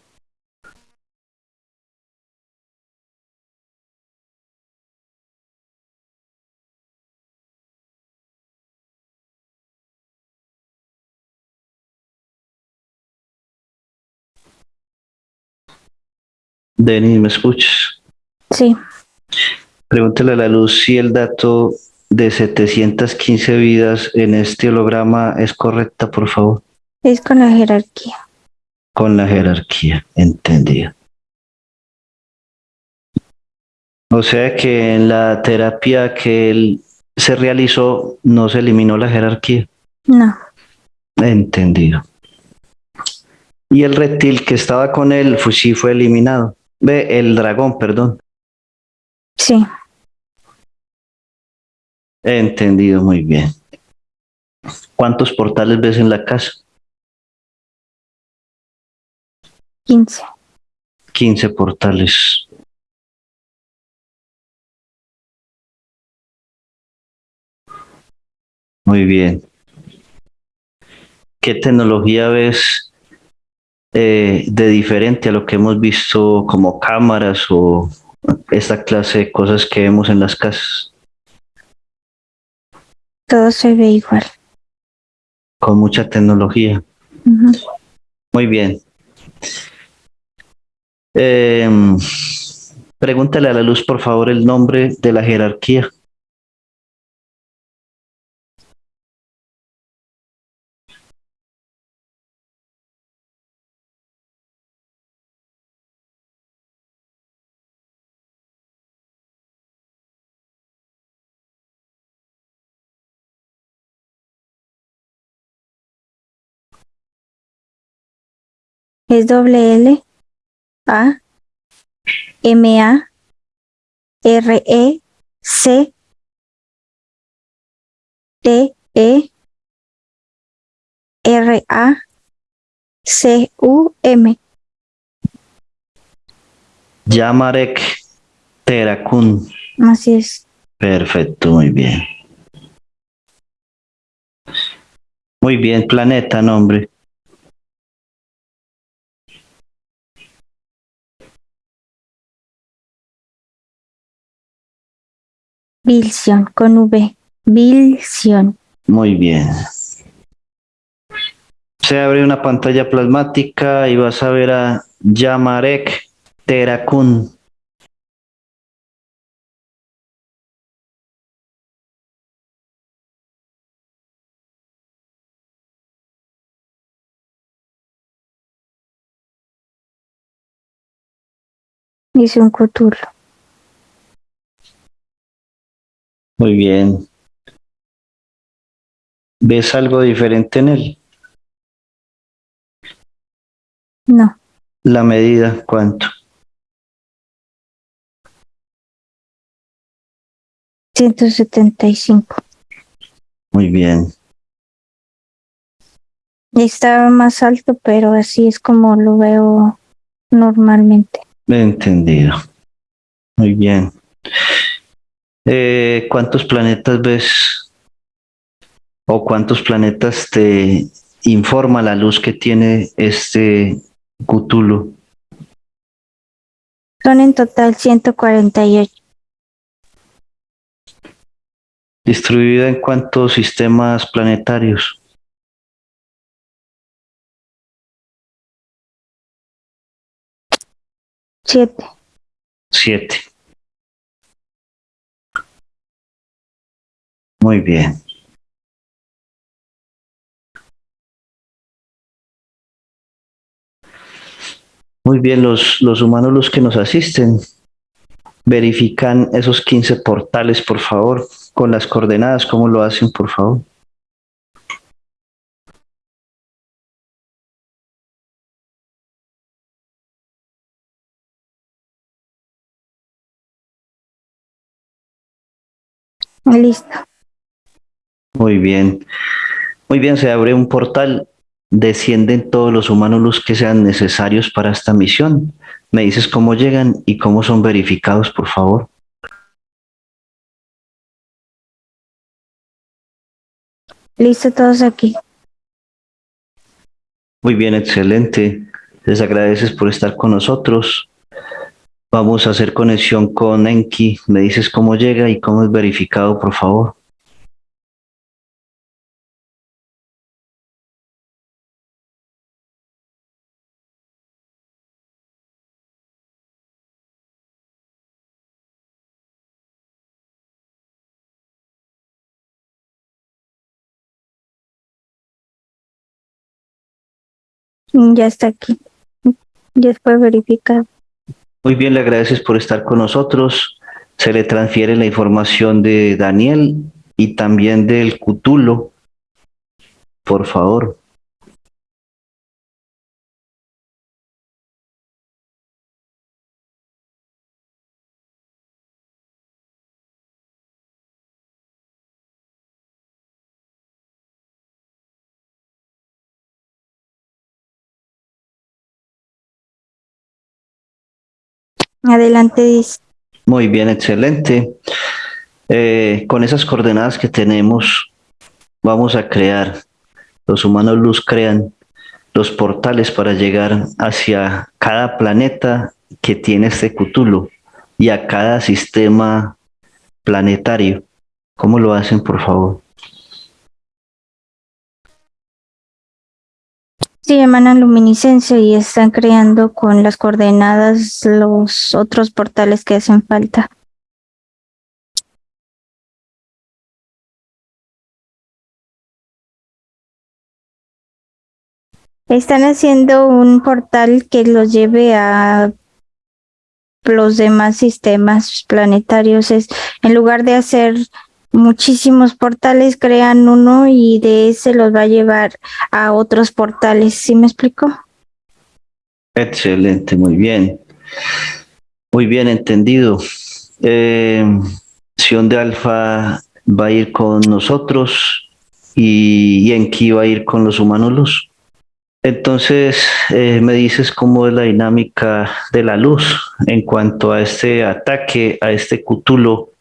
Denise, ¿me escuchas? Sí, Pregúntale a la luz si el dato de 715 vidas en este holograma es correcta, por favor, es con la jerarquía. con la jerarquía, entendida. O sea que en la terapia que él se realizó no se eliminó la jerarquía, No, entendido. Y el reptil que estaba con él pues, sí fue eliminado. Ve, el dragón, perdón. sí, Entendido muy bien. ¿Cuántos portales ves en la casa? 15. 15 portales. Muy bien. ¿Qué tecnología ves eh, de diferente a lo que hemos visto como cámaras o esta clase de cosas que vemos en las casas? Todo se ve igual. Con mucha tecnología. Muy bien. Em, pregúntale a la luz, por favor, el nombre de la jerarquía. Es doble L A M A R E C T E R A C U M. Yamarek Terakun. Así es. Perfecto, muy bien. Muy bien, planeta, nombre. Vilsion, con V. Vilsion. Muy bien. Se abre una pantalla plasmática y vas a ver a Yamarek Terakun. Hice un coturno. Muy bien. ¿Ves algo diferente en él? No, La medida, ¿cuánto? 175. Muy bien. Estaba más alto, pero así es como lo veo normalmente. Entendido. Muy bien. Eh, ¿Cuántos planetas ves? ¿O cuántos planetas te informa la luz que tiene este Cthulhu? Son en total 148. ¿Distribuida en cuántos sistemas planetarios? Siete. Siete. Muy bien. Muy bien, los, los humanos los que nos asisten verifican esos 15 portales, por favor, con las coordenadas, ¿cómo lo hacen, por favor? Listo. Muy bien. Muy bien, se abre un portal, descienden todos los humanos los que sean necesarios para esta misión. Me dices cómo llegan y cómo son verificados, por favor. Listo todos aquí. Muy bien, excelente. Les agradeces por estar con nosotros. Vamos a hacer conexión con Enki. Me dices cómo llega y cómo es verificado, por favor. Ya está aquí. Ya fue verificado. Muy bien, le agradeces por estar con nosotros. Se le transfiere la información de Daniel y también del Cutulo. Por favor. Adelante, dice. Muy bien, excelente. Eh, con esas coordenadas que tenemos, vamos a crear, los humanos luz crean los portales para llegar hacia cada planeta que tiene este Cthulhu y a cada sistema planetario. ¿Cómo lo hacen, por favor? Sí, emanan luminiscencia y están creando con las coordenadas los otros portales que hacen falta. Están haciendo un portal que los lleve a los demás sistemas planetarios. Es, en lugar de hacer muchísimos portales, crean uno y de ese los va a llevar a otros portales. ¿Sí me explico? Excelente, muy bien. Muy bien entendido. Eh, Sion de Alfa va a ir con nosotros y Enki va a ir con los humanos. Entonces, eh, me dices cómo es la dinámica de la luz en cuanto a este ataque, a este Cthulhu,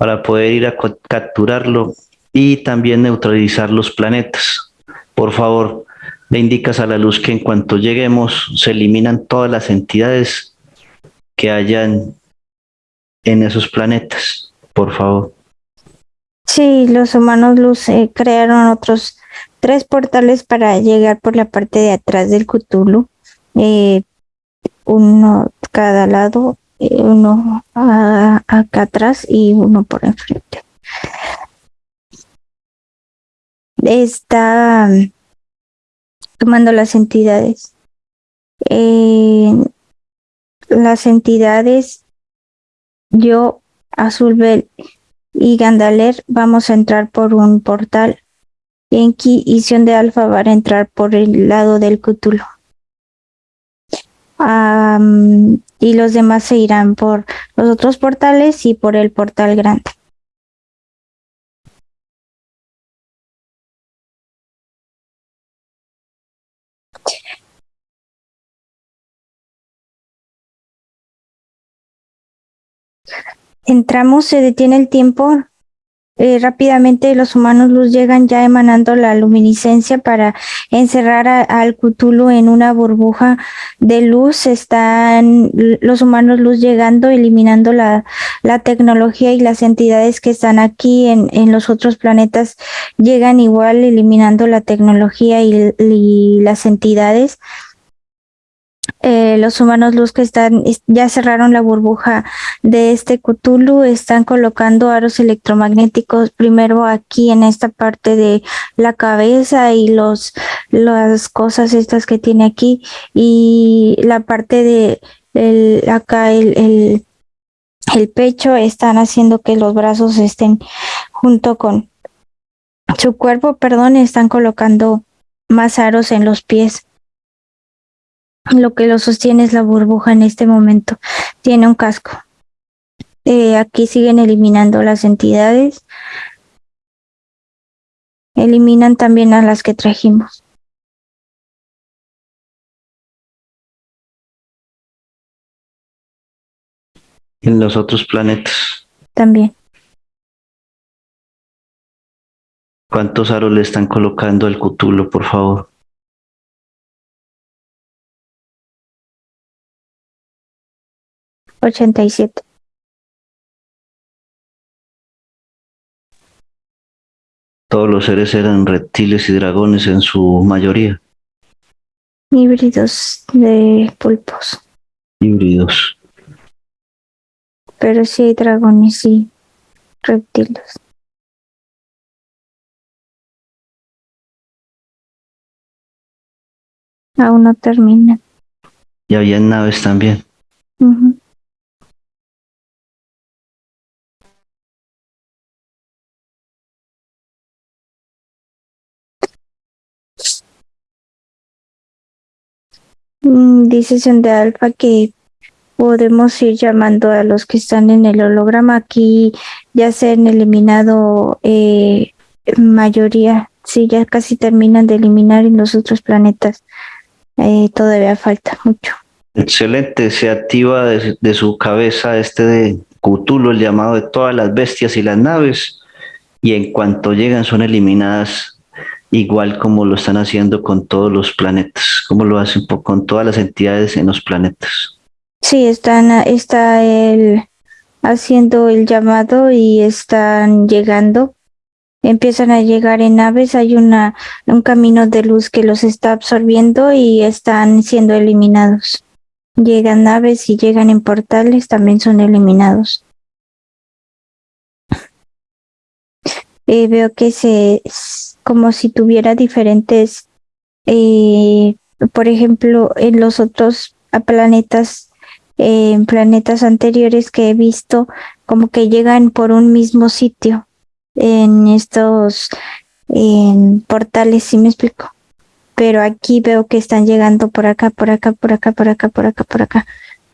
para poder ir a capturarlo y también neutralizar los planetas. Por favor, le indicas a la luz que en cuanto lleguemos se eliminan todas las entidades que hayan en esos planetas. Por favor. Sí, los humanos luz eh, crearon otros tres portales para llegar por la parte de atrás del Cthulhu. Eh, uno cada lado, uno a- acá atrás y uno por enfrente. Está mm, tomando las entidades. Eh, las entidades, yo, Azulbel y Gandaler, vamos a entrar por un portal. Enki y Sion de Alfa van a entrar por el lado del Cthulhu. Y los demás se irán por los otros portales y por el portal grande. entramos, se detiene el tiempo. Eh, rápidamente los humanos luz llegan ya emanando la luminiscencia para encerrar al Cthulhu en una burbuja de luz. Están los humanos luz llegando, eliminando la, tecnología y las entidades que están aquí en, los otros planetas llegan igual, eliminando la tecnología y las entidades. Eh, los humanos luz que están ya cerraron la burbuja de este Cthulhu, están colocando aros electromagnéticos primero aquí en esta parte de la cabeza y los las cosas estas que tiene aquí y la parte de el, acá el, el, el pecho están haciendo que los brazos estén junto con su cuerpo, perdón, están colocando más aros en los pies lo que lo sostiene es la burbuja en este momento. Tiene un casco. Eh, aquí siguen eliminando las entidades. Eliminan también a las que trajimos. En los otros planetas. También. ¿Cuántos aros le están colocando al Cutulo, por favor? 87. Todos los seres eran reptiles y dragones en su mayoría. Híbridos de pulpos. Híbridos. Pero sí hay dragones y reptiles. Aún no termina. Y había naves también. Mm, dice de Alfa que podemos ir llamando a los que están en el holograma. Aquí ya se han eliminado eh, mayoría. Sí, ya casi terminan de eliminar en los otros planetas. Eh, todavía falta mucho. Excelente, se activa de, de, su cabeza este de Cthulhu, el llamado de todas las bestias y las naves, y en cuanto llegan son eliminadas igual como lo están haciendo con todos los planetas, como lo hacen con todas las entidades en los planetas. Sí, están, está el, haciendo el llamado y están llegando. Empiezan a llegar en naves, hay una, un camino de luz que los está absorbiendo y están siendo eliminados. Llegan naves y llegan en portales, también son eliminados. Eh, veo que se como si tuviera diferentes, eh, por ejemplo, en los otros planetas, eh, en planetas anteriores que he visto, como que llegan por un mismo sitio en estos en portales, si me explico. Pero aquí veo que están llegando por acá, por acá, por acá, por acá, por acá, por acá.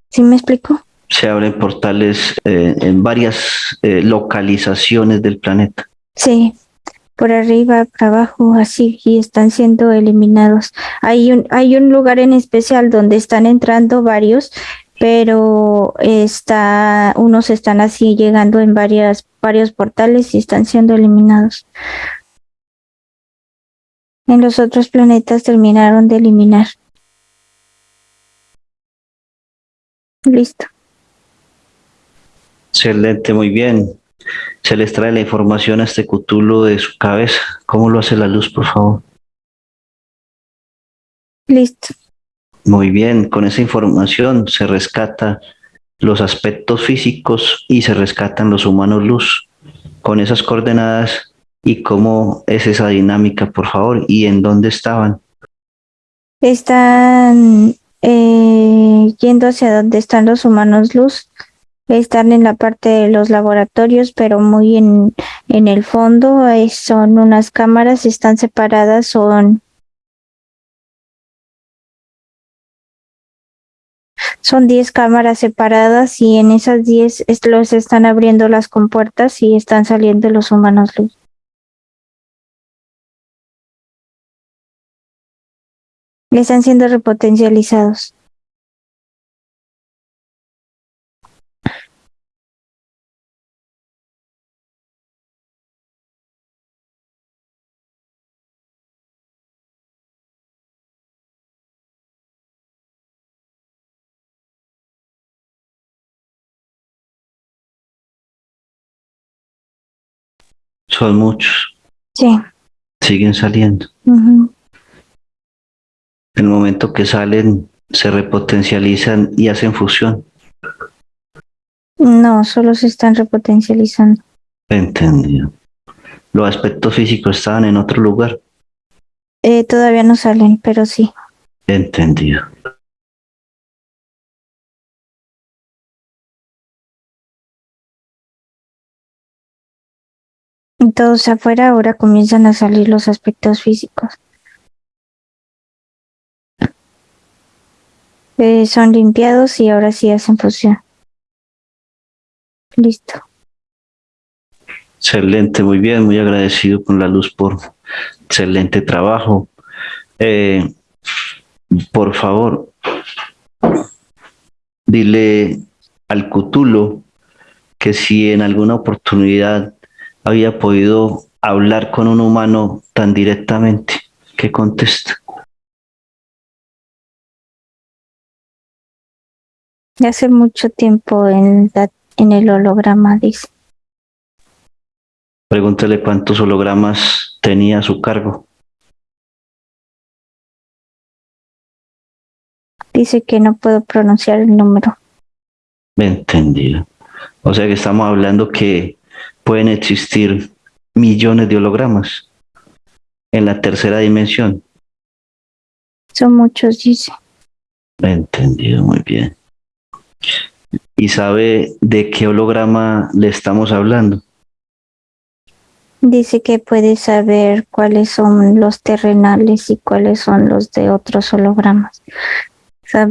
¿Sí me explico? Se abren portales eh, en varias localizaciones del planeta. Sí, por arriba, por abajo, así, y están siendo eliminados. Hay un, hay un lugar en especial donde están entrando varios, pero está, unos están así llegando en varias, varios portales y están siendo eliminados. En los otros planetas terminaron de eliminar. Listo. Excelente, muy bien se les trae la información a este cutulo de su cabeza. ¿Cómo lo hace la luz, por favor? Listo. Muy bien, con esa información se rescata los aspectos físicos y se rescatan los humanos luz. Con esas coordenadas y cómo es esa dinámica, por favor, y en dónde estaban. Están eh, yendo hacia donde están los humanos luz. Están en la parte de los laboratorios, pero muy en, en el fondo son unas cámaras, están separadas, son son 10 cámaras separadas y en esas 10 los están abriendo las compuertas y están saliendo los humanos luz. están siendo repotencializados. Son muchos. Sí. Siguen saliendo. El momento que salen, se repotencializan y hacen fusión. No, solo se están repotencializando. Entendido. Los aspectos físicos estaban en otro lugar. Eh, todavía no salen, pero sí. Entendido. Todos afuera ahora comienzan a salir los aspectos físicos. Eh, son limpiados y ahora sí hacen fusión. Listo. Excelente, muy bien, muy agradecido con la luz por excelente trabajo. Eh, por favor, dile al Cutulo que si en alguna oportunidad había podido hablar con un humano tan directamente, que contesta. hace mucho tiempo en, en el holograma, dice. Pregúntale cuántos hologramas tenía a su cargo. Dice que no puedo pronunciar el número. Entendido. O sea que estamos hablando que pueden existir millones de hologramas en la tercera dimensión. Son muchos, dice. Entendido, muy bien y sabe de qué holograma le estamos hablando. Dice que puede saber cuáles son los terrenales y cuáles son los de otros hologramas.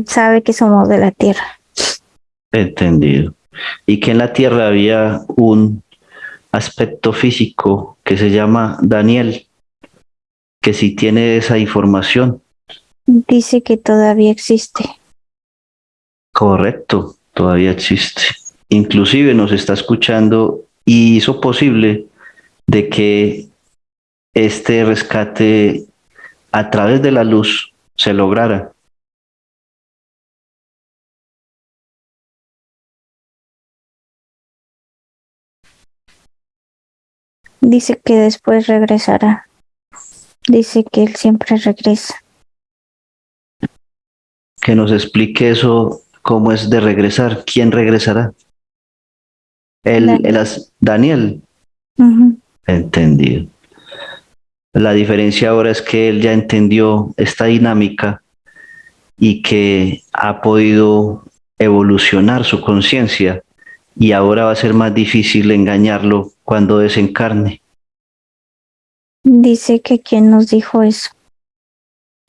Sabe que somos de la Tierra. Entendido. Y que en la Tierra había un aspecto físico que se llama Daniel, que si tiene esa información. Dice que todavía existe. Correcto, todavía existe. Inclusive nos está escuchando y hizo posible de que este rescate a través de la luz se lograra. Dice que después regresará. Dice que él siempre regresa. Que nos explique eso cómo es de regresar, quién regresará. El, Daniel. Daniel. Entendido. La diferencia ahora es que él ya entendió esta dinámica y que ha podido evolucionar su conciencia y ahora va a ser más difícil engañarlo cuando desencarne. Dice que quién nos dijo eso.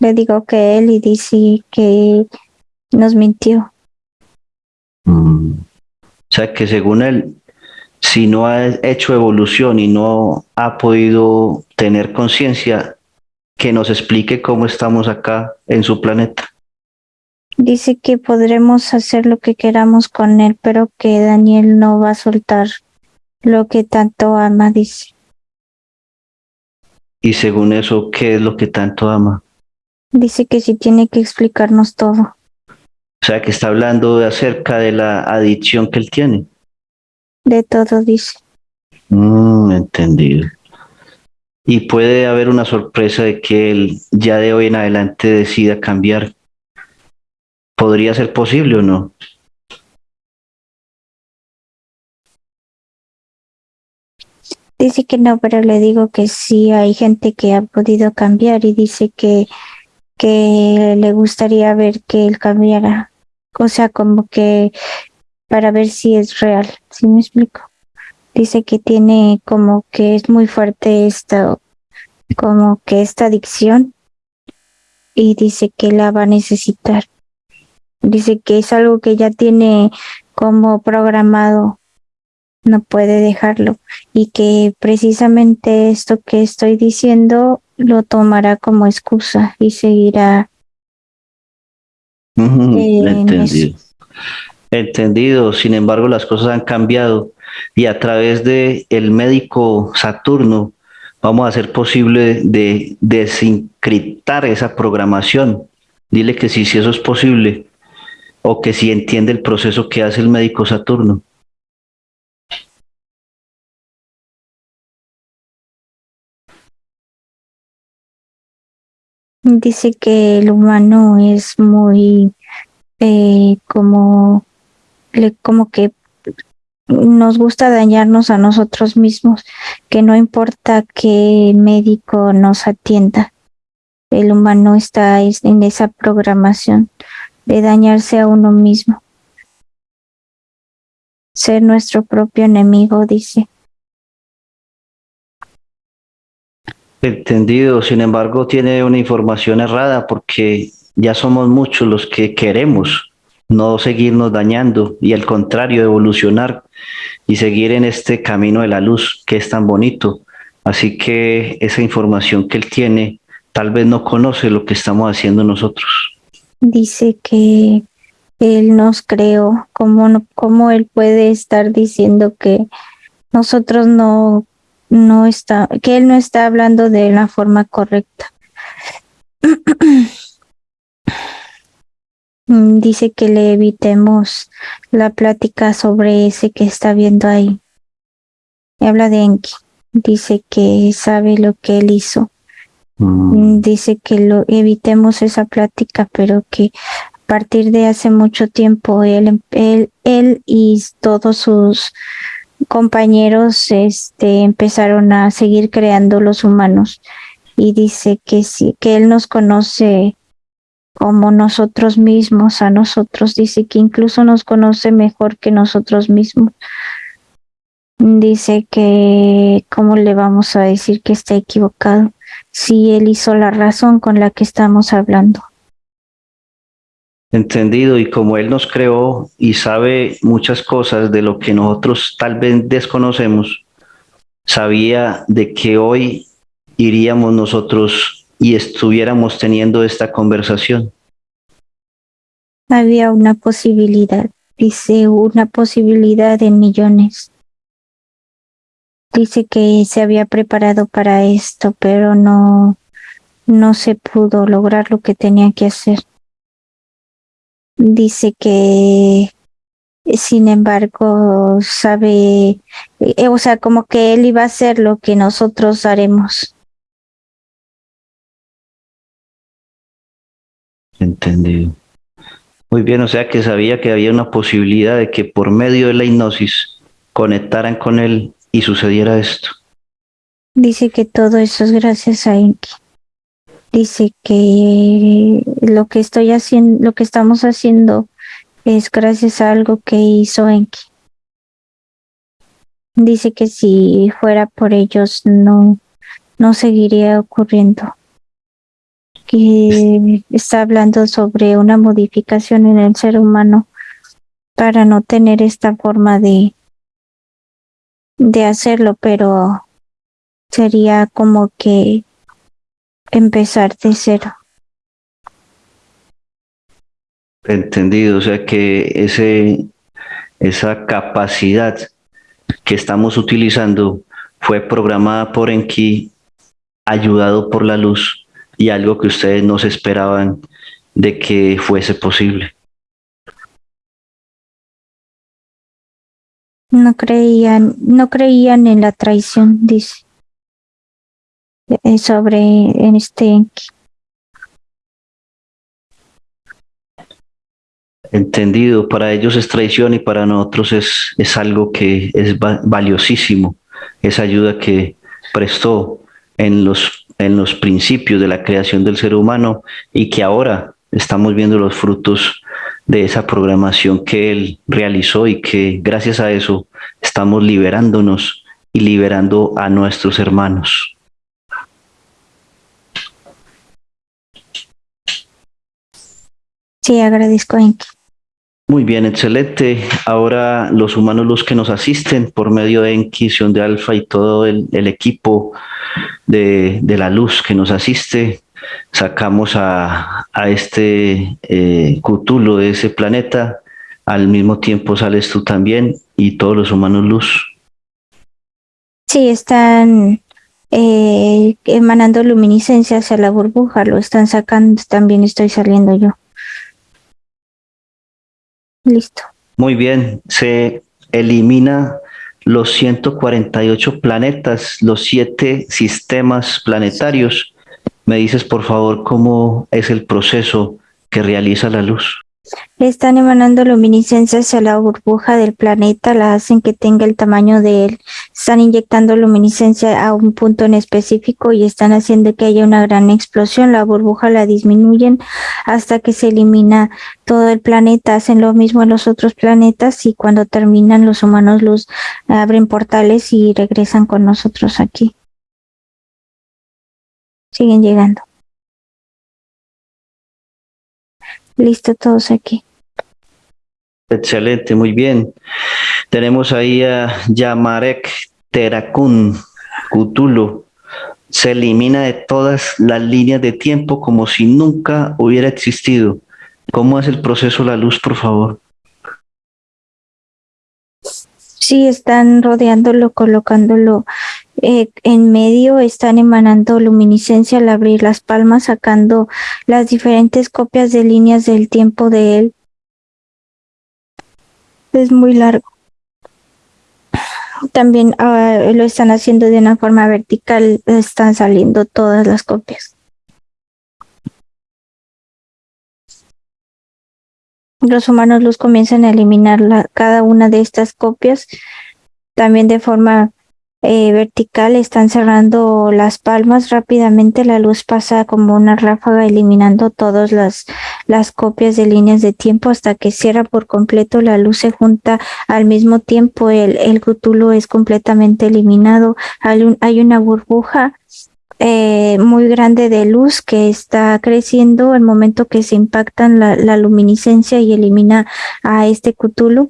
Le digo que él y dice que nos mintió. Mm. O sea que según él, si no ha hecho evolución y no ha podido tener conciencia, que nos explique cómo estamos acá en su planeta. Dice que podremos hacer lo que queramos con él, pero que Daniel no va a soltar lo que tanto ama, dice. Y según eso, ¿qué es lo que tanto ama? Dice que sí tiene que explicarnos todo. O sea, que está hablando de acerca de la adicción que él tiene. De todo dice. Mm, entendido. Y puede haber una sorpresa de que él ya de hoy en adelante decida cambiar. ¿Podría ser posible o no? Dice que no, pero le digo que sí hay gente que ha podido cambiar y dice que que le gustaría ver que él cambiara, o sea, como que para ver si es real, ¿sí me explico? Dice que tiene como que es muy fuerte esta, como que esta adicción y dice que la va a necesitar. Dice que es algo que ya tiene como programado, no puede dejarlo y que precisamente esto que estoy diciendo lo tomará como excusa y seguirá. entendido. Entendido. Sin embargo, las cosas han cambiado y a través de el médico Saturno vamos a hacer posible de desencriptar esa programación. Dile que sí, si eso es posible o que si entiende el proceso que hace el médico Saturno. Dice que el humano es muy eh, como, le, como que nos gusta dañarnos a nosotros mismos, que no importa que médico nos atienda, el humano está en esa programación de dañarse a uno mismo. Ser nuestro propio enemigo, dice. Entendido, sin embargo, tiene una información errada porque ya somos muchos los que queremos no seguirnos dañando y al contrario, evolucionar y seguir en este camino de la luz que es tan bonito. Así que esa información que él tiene, tal vez no conoce lo que estamos haciendo nosotros. Dice que él nos creó, ¿cómo, cómo él puede estar diciendo que nosotros no no está, que él no está hablando de la forma correcta. Dice que le evitemos la plática sobre ese que está viendo ahí. Habla de Enki. Dice que sabe lo que él hizo. Mm. Dice que lo evitemos esa plática, pero que a partir de hace mucho tiempo él, él, él y todos sus compañeros este, empezaron a seguir creando los humanos. Y dice que sí, que él nos conoce como nosotros mismos a nosotros, dice que incluso nos conoce mejor que nosotros mismos. Dice que cómo le vamos a decir que está equivocado si él hizo la razón con la que estamos hablando entendido y como Él nos creó y sabe muchas cosas de lo que nosotros tal vez desconocemos, sabía de que hoy iríamos nosotros y estuviéramos teniendo esta conversación. Había una posibilidad, dice una posibilidad en millones. Dice que se había preparado para esto, pero no, no se pudo lograr lo que tenía que hacer dice que sin embargo sabe, eh, o sea, como que él iba a hacer lo que nosotros haremos. Entendido. Muy bien, o sea que sabía que había una posibilidad de que por medio de la hipnosis conectaran con él y sucediera esto. Dice que todo eso es gracias a Enki dice que lo que estoy haciendo, lo que estamos haciendo es gracias a algo que hizo Enki. Dice que si fuera por ellos no, no seguiría ocurriendo. Que está hablando sobre una modificación en el ser humano para no tener esta forma de, de hacerlo, pero sería como que empezar de cero. Entendido, o sea que ese, esa capacidad que estamos utilizando fue programada por Enki, ayudado por la luz y algo que ustedes no se esperaban de que fuese posible. No creían, no creían en la traición, dice. Eh, sobre este entendido para ellos es traición y para nosotros es, es algo que es valiosísimo esa ayuda que prestó en los en los principios de la creación del ser humano y que ahora estamos viendo los frutos de esa programación que él realizó y que gracias a eso estamos liberándonos y liberando a nuestros hermanos. Sí, agradezco, Enki. Muy bien, excelente. Ahora los humanos los que nos asisten por medio de Enquisión de Alfa y todo el, equipo de, la luz que nos asiste, sacamos a, este eh, Cthulhu de ese planeta. Al mismo tiempo sales tú también y todos los humanos luz. Sí, están eh, emanando luminiscencia hacia la burbuja, lo están sacando, también estoy saliendo yo. Listo. Muy bien, se elimina los 148 planetas, los siete sistemas planetarios. Me dices, por favor, cómo es el proceso que realiza la luz. Están emanando luminiscencia hacia la burbuja del planeta, la hacen que tenga el tamaño de él. Están inyectando luminiscencia a un punto en específico y están haciendo que haya una gran explosión. La burbuja la disminuyen hasta que se elimina todo el planeta. Hacen lo mismo en los otros planetas y cuando terminan los humanos luz abren portales y regresan con nosotros aquí. Siguen llegando. Listo, todos aquí. Excelente, muy bien. Tenemos ahí a Yamarek Terakun Cthulhu. Se elimina de todas las líneas de tiempo como si nunca hubiera existido. ¿Cómo es el proceso la luz, por favor? Sí, están rodeándolo, colocándolo eh, en medio están emanando luminiscencia al abrir las palmas, sacando las diferentes copias de líneas del tiempo de él. Es muy largo. También ah, lo están haciendo de una forma vertical, están saliendo todas las copias. Los humanos los comienzan a eliminar cada una de estas copias, también de forma eh, vertical están cerrando las palmas rápidamente la luz pasa como una ráfaga eliminando todas las, las copias de líneas de tiempo hasta que cierra por completo la luz se junta al mismo tiempo el, el es completamente eliminado. Hay, una burbuja eh, muy grande de luz que está creciendo al momento que se impactan la, la luminiscencia y elimina a este Cthulhu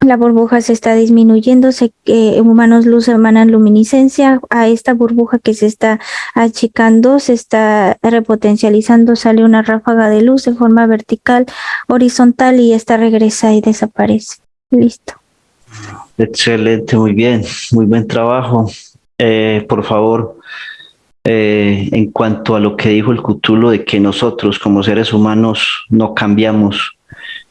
la burbuja se está disminuyendo, se, eh, humanos luz emanan luminiscencia, a esta burbuja que se está achicando, se está repotencializando, sale una ráfaga de luz de forma vertical, horizontal y esta regresa y desaparece. Listo. Excelente, muy bien, muy buen trabajo. Eh, por favor, eh, en cuanto a lo que dijo el Cutulo de que nosotros como seres humanos no cambiamos,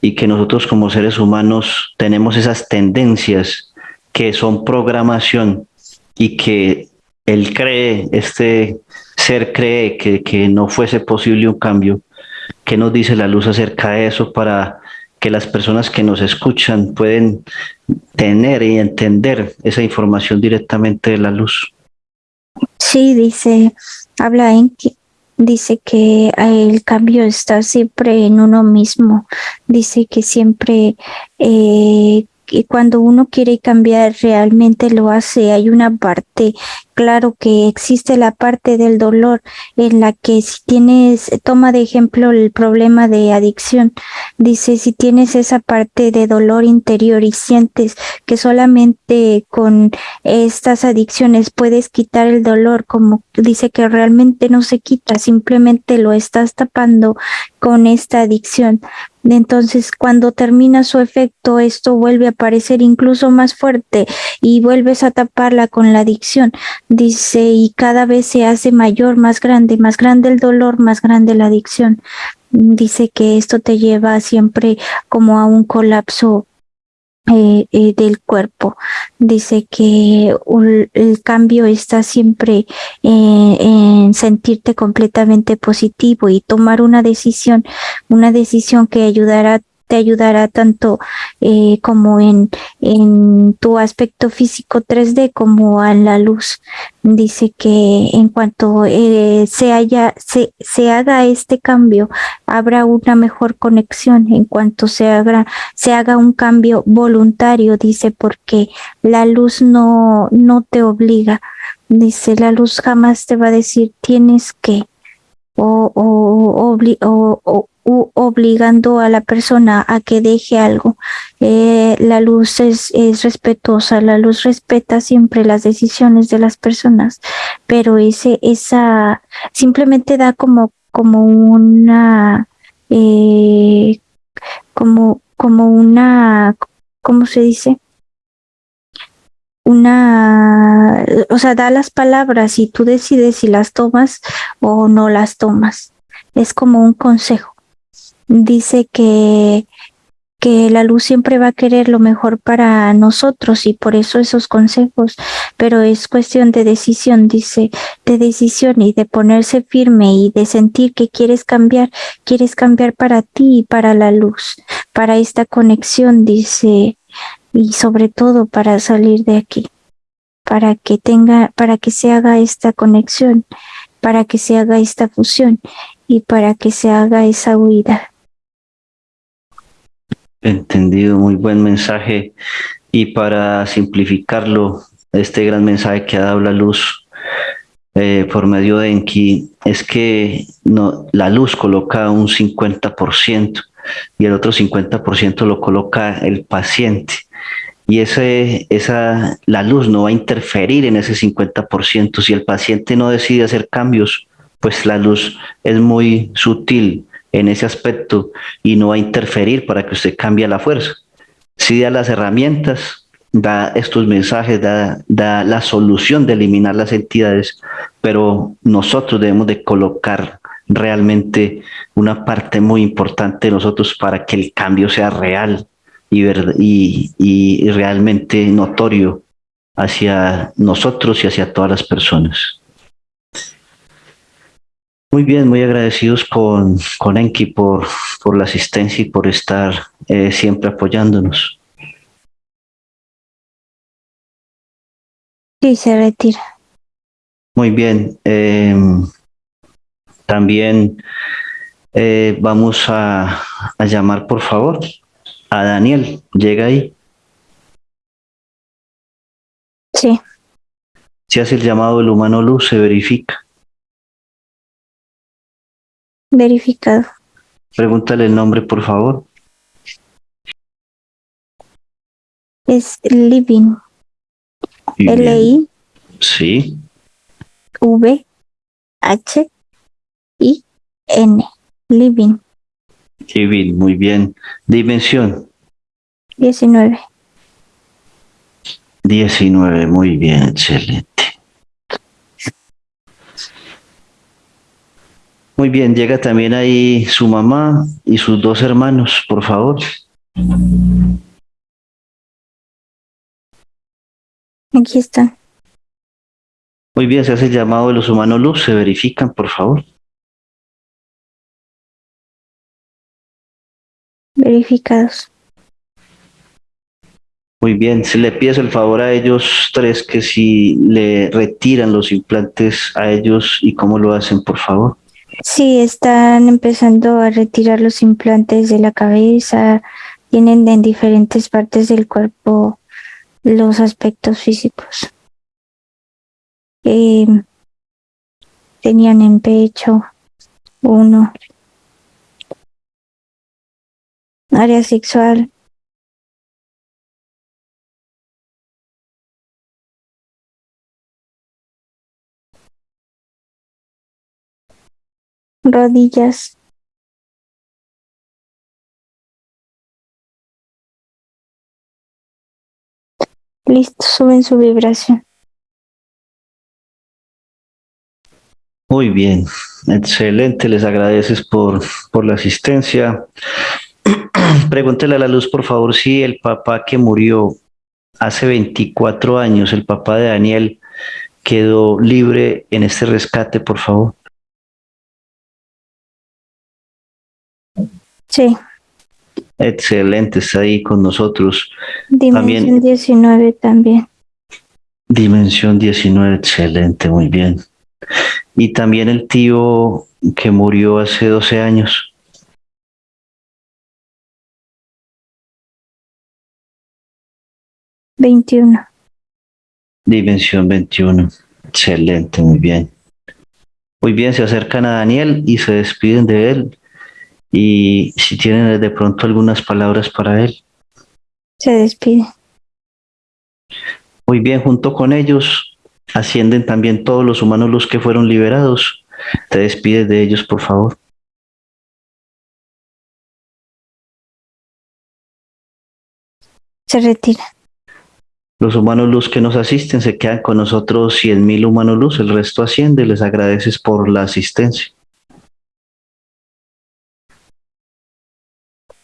y que nosotros como seres humanos tenemos esas tendencias que son programación y que él cree, este ser cree que, que no fuese posible un cambio. ¿Qué nos dice la luz acerca de eso para que las personas que nos escuchan pueden tener y entender esa información directamente de la luz? Sí, dice, habla en, dice que el cambio está siempre en uno mismo, dice que siempre eh, cuando uno quiere cambiar realmente lo hace, hay una parte claro que existe la parte del dolor en la que si tienes, toma de ejemplo el problema de adicción, dice si tienes esa parte de dolor interior y sientes que solamente con estas adicciones puedes quitar el dolor, como dice que realmente no se quita, simplemente lo estás tapando con esta adicción. Entonces, cuando termina su efecto, esto vuelve a aparecer incluso más fuerte y vuelves a taparla con la adicción dice, y cada vez se hace mayor, más grande, más grande el dolor, más grande la adicción. Dice que esto te lleva siempre como a un colapso eh, eh, del cuerpo. Dice que el cambio está siempre eh, en sentirte completamente positivo y tomar una decisión, una decisión que ayudará te ayudará tanto eh, como en, en tu aspecto físico 3D como a la luz. Dice que en cuanto eh, se, haya, se, se haga este cambio, habrá una mejor conexión. En cuanto se haga, se haga un cambio voluntario, dice, porque la luz no, no te obliga. Dice, la luz jamás te va a decir tienes que o, o, obligando a la persona a que deje algo. Eh, la luz es, es, respetuosa, la luz respeta siempre las decisiones de las personas, pero ese, esa simplemente da como, como una, eh, como, como una, ¿cómo se dice? una, o sea, da las palabras y tú decides si las tomas o no las tomas. Es como un consejo. Dice que, que la luz siempre va a querer lo mejor para nosotros y por eso esos consejos, pero es cuestión de decisión, dice, de decisión y de ponerse firme y de sentir que quieres cambiar, quieres cambiar para ti y para la luz, para esta conexión, dice, y sobre todo para salir de aquí, para que tenga, para que se haga esta conexión, para que se haga esta fusión y para que se haga esa huida. Entendido, muy buen mensaje. Y para simplificarlo, este gran mensaje que ha dado la luz eh, por medio de Enki es que no, la luz coloca un 50% y el otro 50% lo coloca el paciente y ese, esa, la luz no va a interferir en ese 50%. Si el paciente no decide hacer cambios, pues la luz es muy sutil en ese aspecto y no va a interferir para que usted cambie la fuerza. Si da las herramientas, da estos mensajes, da, la solución de eliminar las entidades, pero nosotros debemos de colocar realmente una parte muy importante de nosotros para que el cambio sea real, y, realmente notorio hacia nosotros y hacia todas las personas. Muy bien, muy agradecidos con, con Enki por, por la asistencia y por estar eh, siempre apoyándonos. Sí, se retira. Muy bien. Em, también eh, vamos a, a llamar, por favor, a Daniel. Llega ahí. Sí. Si hace el llamado del humano luz, se verifica. Verificado. Pregúntale el nombre, por favor. Es Living. L-I. Sí. V. H. I. N. Living. Living, muy bien. Dimensión. 19. 19, muy bien, excelente. Muy bien, llega también ahí su mamá y sus dos hermanos, por favor. Aquí están. Muy bien, se hace el llamado de los humanos luz, se verifican, por favor. verificados. Muy bien, si le pides el favor a ellos tres que si le retiran los implantes a ellos y cómo lo hacen, por favor. Sí, están empezando a retirar los implantes de la cabeza, tienen en diferentes partes del cuerpo los aspectos físicos. Tenían en pecho uno, área sexual rodillas listo suben su vibración Muy bien, excelente, les agradeces por, por la asistencia. Pregúntele a la luz, por favor, si el papá que murió hace 24 años, el papá de Daniel, quedó libre en este rescate, por favor. Sí. Excelente, está ahí con nosotros. Dimensión también, 19 también. Dimensión 19, excelente, muy bien. Y también el tío que murió hace 12 años. Veintiuno. Dimensión 21. Excelente, muy bien. Muy bien, se acercan a Daniel y se despiden de él. Y si tienen de pronto algunas palabras para él. Se despide. Muy bien, junto con ellos ascienden también todos los humanos los que fueron liberados. Te despides de ellos, por favor. Se retira. Los humanos luz que nos asisten se quedan con nosotros cien mil humanos luz, el resto asciende, les agradeces por la asistencia.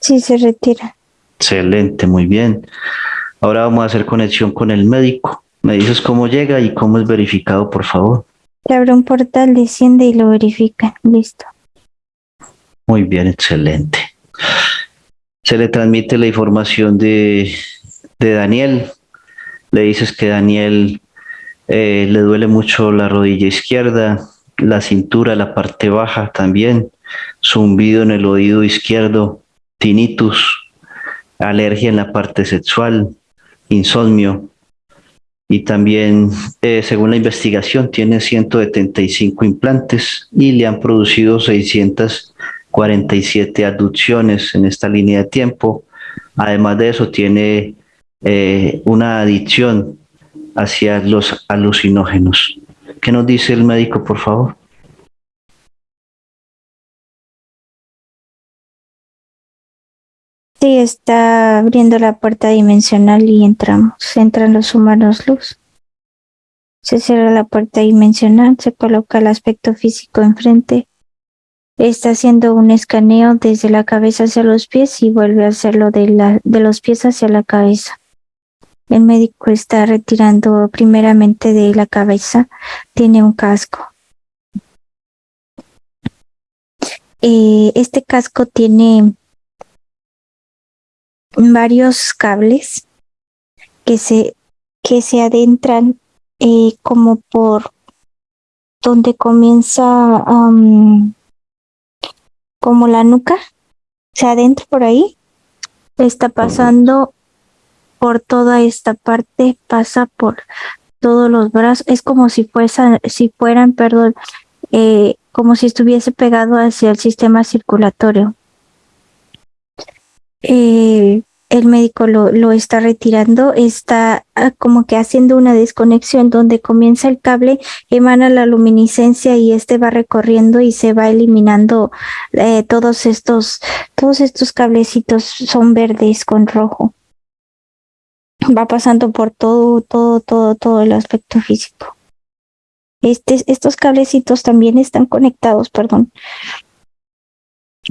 Sí, se retira. Excelente, muy bien. Ahora vamos a hacer conexión con el médico. Me dices cómo llega y cómo es verificado, por favor. Se abre un portal, desciende y lo verifica. Listo. Muy bien, excelente. Se le transmite la información de, de Daniel. Le dices que Daniel eh, le duele mucho la rodilla izquierda, la cintura, la parte baja también, zumbido en el oído izquierdo, tinnitus, alergia en la parte sexual, insomnio, y también, eh, según la investigación, tiene 175 implantes y le han producido 647 aducciones en esta línea de tiempo. Además de eso, tiene eh, una adicción hacia los alucinógenos. ¿Qué nos dice el médico, por favor? Sí, está abriendo la puerta dimensional y entramos. Entran los humanos luz. Se cierra la puerta dimensional, se coloca el aspecto físico enfrente. Está haciendo un escaneo desde la cabeza hacia los pies y vuelve a hacerlo de, la, de los pies hacia la cabeza. El médico está retirando primeramente de la cabeza. Tiene un casco. Eh, este casco tiene varios cables que se, que se adentran eh, como por donde comienza como la nuca, se adentra por ahí, está pasando por toda esta parte, pasa por todos los brazos, es como si, fuesen, si fueran, perdón, eh, como si estuviese pegado hacia el sistema circulatorio. Eh, el médico lo, lo, está retirando, está ah, como que haciendo una desconexión donde comienza el cable, emana la luminiscencia y este va recorriendo y se va eliminando eh, todos estos, todos estos cablecitos son verdes con rojo. Va pasando por todo, todo, todo, todo el aspecto físico. Este, estos cablecitos también están conectados, perdón,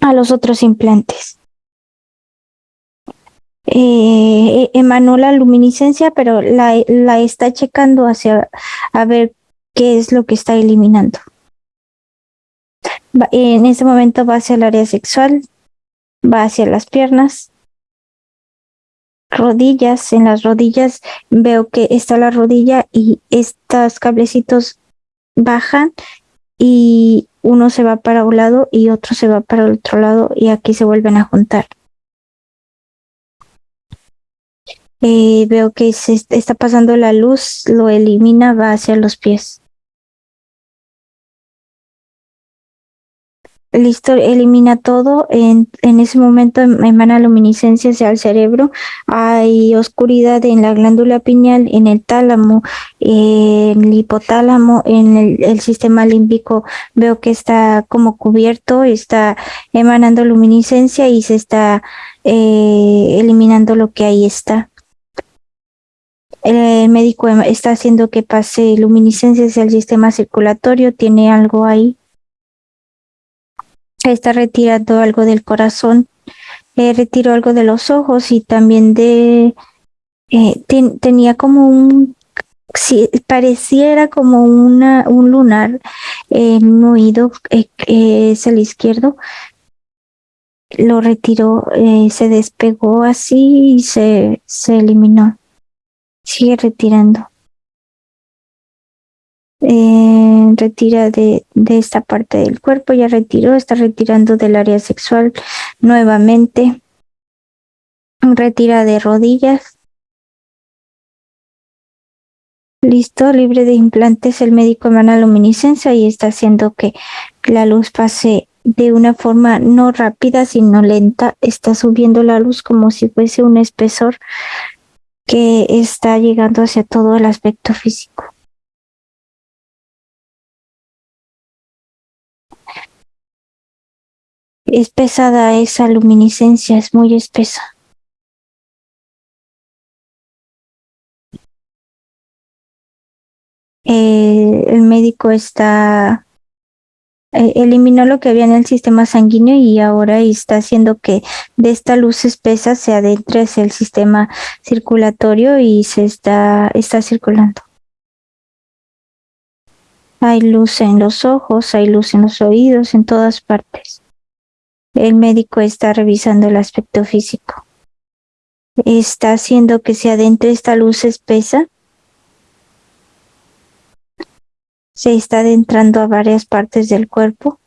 a los otros implantes eh, emanó la luminiscencia, pero la, está checando hacia a ver qué es lo que está eliminando. en ese momento va hacia el área sexual, va hacia las piernas, rodillas, en las rodillas veo que está la rodilla y estos cablecitos bajan y uno se va para un lado y otro se va para el otro lado y aquí se vuelven a juntar. Eh, veo que se está pasando la luz, lo elimina, va hacia los pies. Listo, elimina todo. En, en ese momento em, emana luminiscencia hacia el cerebro. Hay oscuridad en la glándula pineal, en el tálamo, en el hipotálamo, en el, sistema límbico. Veo que está como cubierto, está emanando luminiscencia y se está eh, eliminando lo que ahí está el médico está haciendo que pase luminiscencia hacia el sistema circulatorio, tiene algo ahí. Está retirando algo del corazón, eh, retiró algo de los ojos y también de... Eh, tenía como un... Si, pareciera como una, un lunar en un oído, eh, es el izquierdo, lo retiró, eh, se despegó así y se, se eliminó. Sigue retirando. Eh, retira de, de esta parte del cuerpo, ya retiró, está retirando del área sexual nuevamente. Retira de rodillas. Listo, libre de implantes, el médico emana luminiscencia y está haciendo que la luz pase de una forma no rápida, sino lenta. Está subiendo la luz como si fuese un espesor que está llegando hacia todo el aspecto físico. Es pesada esa luminiscencia, es muy espesa. Eh, el médico está eh, eliminó lo que había en el sistema sanguíneo y ahora está haciendo que de esta luz espesa se adentre hacia el sistema circulatorio y se está, está circulando. Hay luz en los ojos, hay luz en los oídos, en todas partes. El médico está revisando el aspecto físico. Está haciendo que se adentre esta luz espesa. Se está adentrando a varias partes del cuerpo,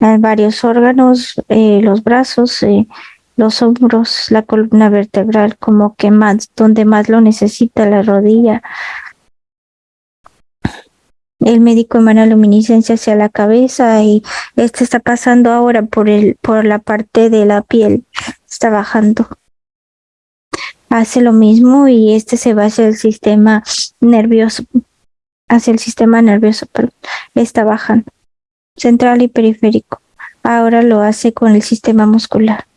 a varios órganos, eh, los brazos, eh, los hombros, la columna vertebral, como que más, donde más lo necesita, la rodilla, el médico emana luminiscencia hacia la cabeza y este está pasando ahora por el por la parte de la piel está bajando. Hace lo mismo y este se va hacia el sistema nervioso hacia el sistema nervioso pero está bajando central y periférico. Ahora lo hace con el sistema muscular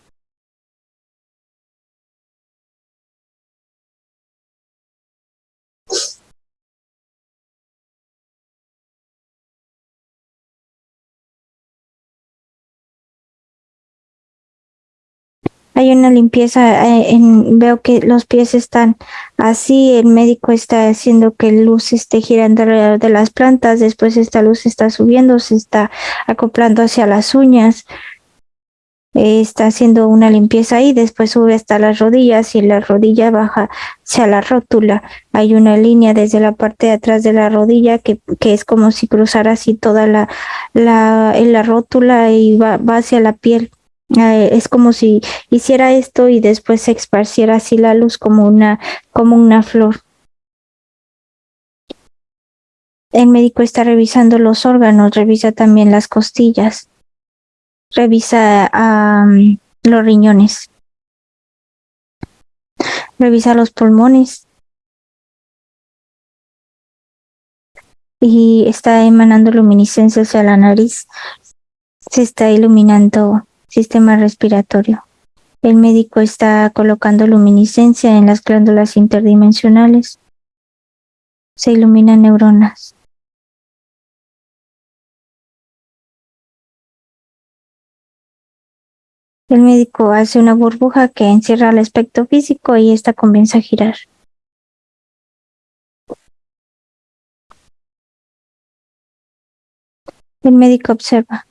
hay una limpieza, eh, en, veo que los pies están así, el médico está haciendo que la luz esté girando alrededor de las plantas, después esta luz está subiendo, se está acoplando hacia las uñas, eh, está haciendo una limpieza ahí, después sube hasta las rodillas y la rodilla baja hacia la rótula. Hay una línea desde la parte de atrás de la rodilla que, que es como si cruzara así toda la, la, la rótula y va, va hacia la piel. Eh, es como si hiciera esto y después se esparciera así la luz como una, como una flor. El médico está revisando los órganos, revisa también las costillas, revisa los riñones, revisa los pulmones y está emanando luminiscencia hacia la nariz. Se está iluminando sistema respiratorio. El médico está colocando luminiscencia en las glándulas interdimensionales. Se iluminan neuronas. El médico hace una burbuja que encierra el aspecto físico y esta comienza a girar. El médico observa.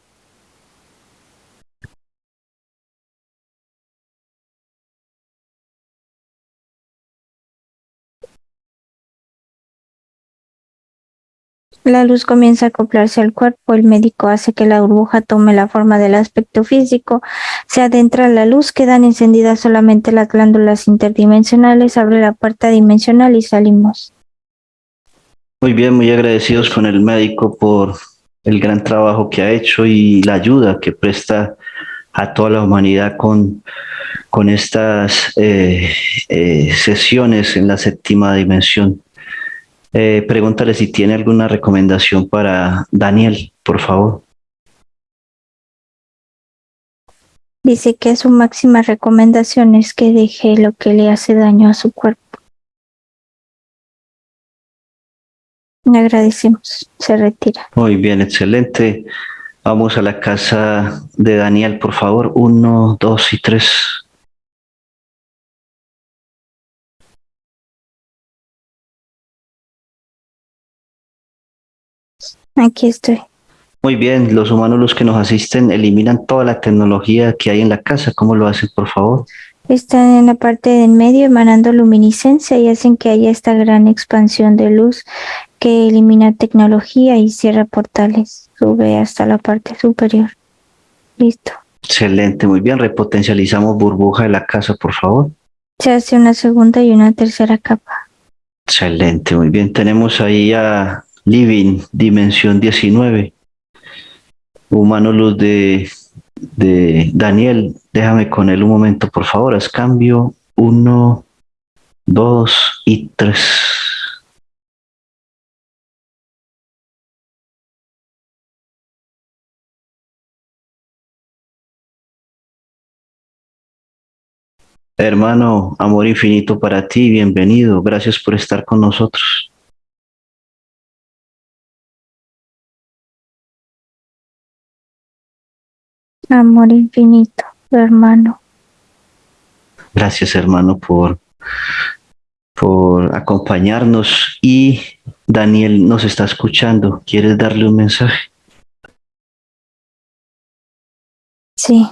La luz comienza a acoplarse al cuerpo, el médico hace que la burbuja tome la forma del aspecto físico, se adentra la luz, quedan encendidas solamente las glándulas interdimensionales, abre la puerta dimensional y salimos. Muy bien, muy agradecidos con el médico por el gran trabajo que ha hecho y la ayuda que presta a toda la humanidad con, con estas eh, eh, sesiones en la séptima dimensión. Eh, pregúntale si tiene alguna recomendación para Daniel, por favor. Dice que su máxima recomendación es que deje lo que le hace daño a su cuerpo. Le agradecemos. Se retira. Muy bien, excelente. Vamos a la casa de Daniel, por favor. Uno, dos y tres. Aquí estoy. Muy bien, los humanos los que nos asisten eliminan toda la tecnología que hay en la casa. ¿Cómo lo hacen, por favor? Están en la parte del medio emanando luminiscencia y hacen que haya esta gran expansión de luz que elimina tecnología y cierra portales. Sube hasta la parte superior. Listo. Excelente, muy bien. Repotencializamos burbuja de la casa, por favor. Se hace una segunda y una tercera capa. Excelente, muy bien. Tenemos ahí a Living, dimensión 19. Humano luz de, de Daniel. Déjame con él un momento, por favor. Haz cambio. Uno, dos y tres. Hermano, amor infinito para ti, bienvenido. Gracias por estar con nosotros. Amor infinito, hermano. Gracias, hermano, por, por acompañarnos. Y Daniel nos está escuchando. ¿Quieres darle un mensaje? Sí.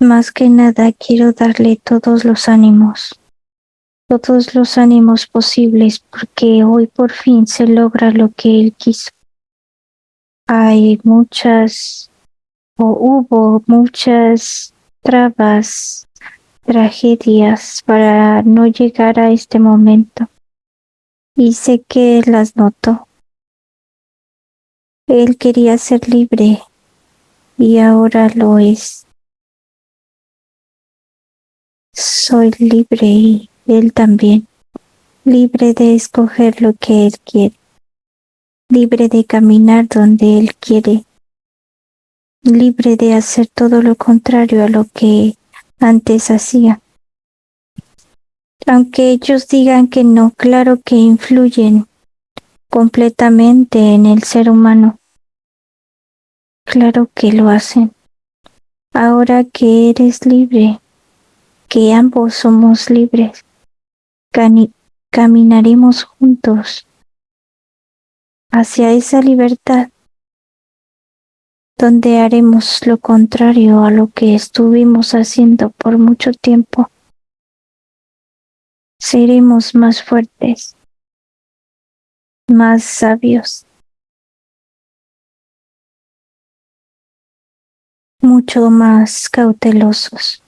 Más que nada quiero darle todos los ánimos, todos los ánimos posibles, porque hoy por fin se logra lo que él quiso. Hay muchas, o hubo muchas trabas, tragedias para no llegar a este momento. Y sé que las notó. Él quería ser libre y ahora lo es. Soy libre y él también, libre de escoger lo que él quiere, libre de caminar donde él quiere, libre de hacer todo lo contrario a lo que antes hacía. Aunque ellos digan que no, claro que influyen completamente en el ser humano. Claro que lo hacen. Ahora que eres libre, que ambos somos libres. caminaremos juntos hacia esa libertad donde haremos lo contrario a lo que estuvimos haciendo por mucho tiempo. Seremos más fuertes, más sabios, mucho más cautelosos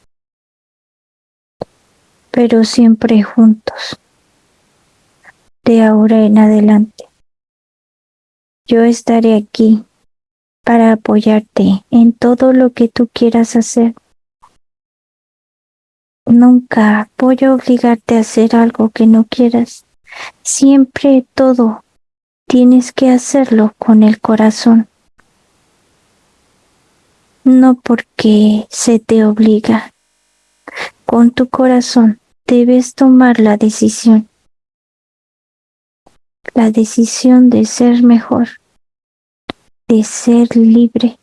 pero siempre juntos. De ahora en adelante. Yo estaré aquí para apoyarte en todo lo que tú quieras hacer. Nunca voy a obligarte a hacer algo que no quieras. Siempre todo tienes que hacerlo con el corazón. No porque se te obliga. Con tu corazón debes tomar la decisión. La decisión de ser mejor, de ser libre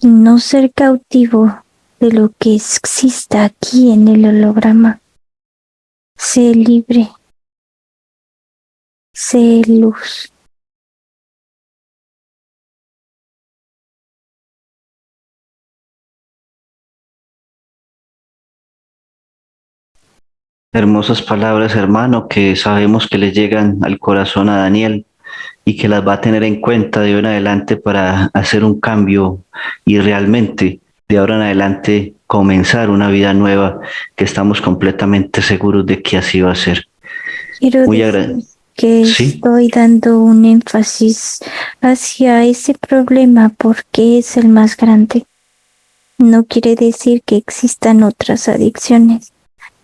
y no ser cautivo de lo que exista aquí en el holograma. Sé libre, sé luz. Hermosas palabras, hermano, que sabemos que le llegan al corazón a Daniel y que las va a tener en cuenta de hoy en adelante para hacer un cambio y realmente de ahora en adelante comenzar una vida nueva que estamos completamente seguros de que así va a ser. Quiero Muy decir que estoy dando un énfasis hacia ese problema porque es el más grande. No quiere decir que existan otras adicciones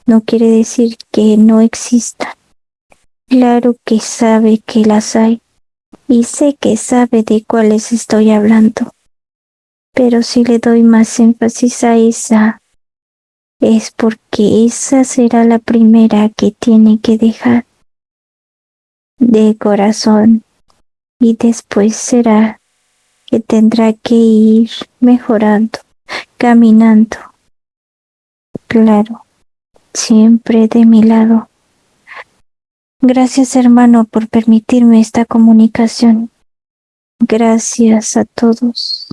no quiere decir que no existan. Claro que sabe que las hay y sé que sabe de cuáles estoy hablando. Pero si le doy más énfasis a esa, es porque esa será la primera que tiene que dejar de corazón y después será que tendrá que ir mejorando, caminando. Claro, siempre de mi lado. Gracias hermano por permitirme esta comunicación. Gracias a todos.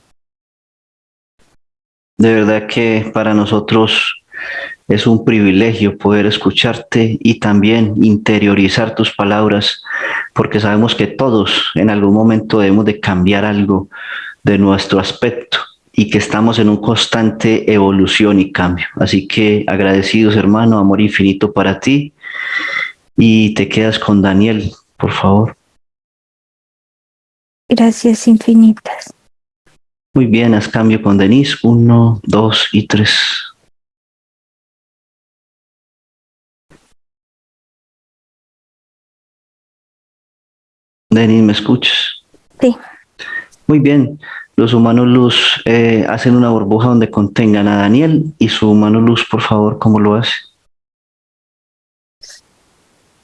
De verdad que para nosotros es un privilegio poder escucharte y también interiorizar tus palabras, porque sabemos que todos en algún momento debemos de cambiar algo de nuestro aspecto y que estamos en un constante evolución y cambio. Así que agradecidos hermano, amor infinito para ti y te quedas con Daniel, por favor. Gracias infinitas. Muy bien, haz cambio con Denise. Uno, dos y tres. Denise, ¿me escuchas? Sí. Muy bien. Los humanos luz eh, hacen una burbuja donde contengan a Daniel y su humano luz, por favor, ¿cómo lo hace?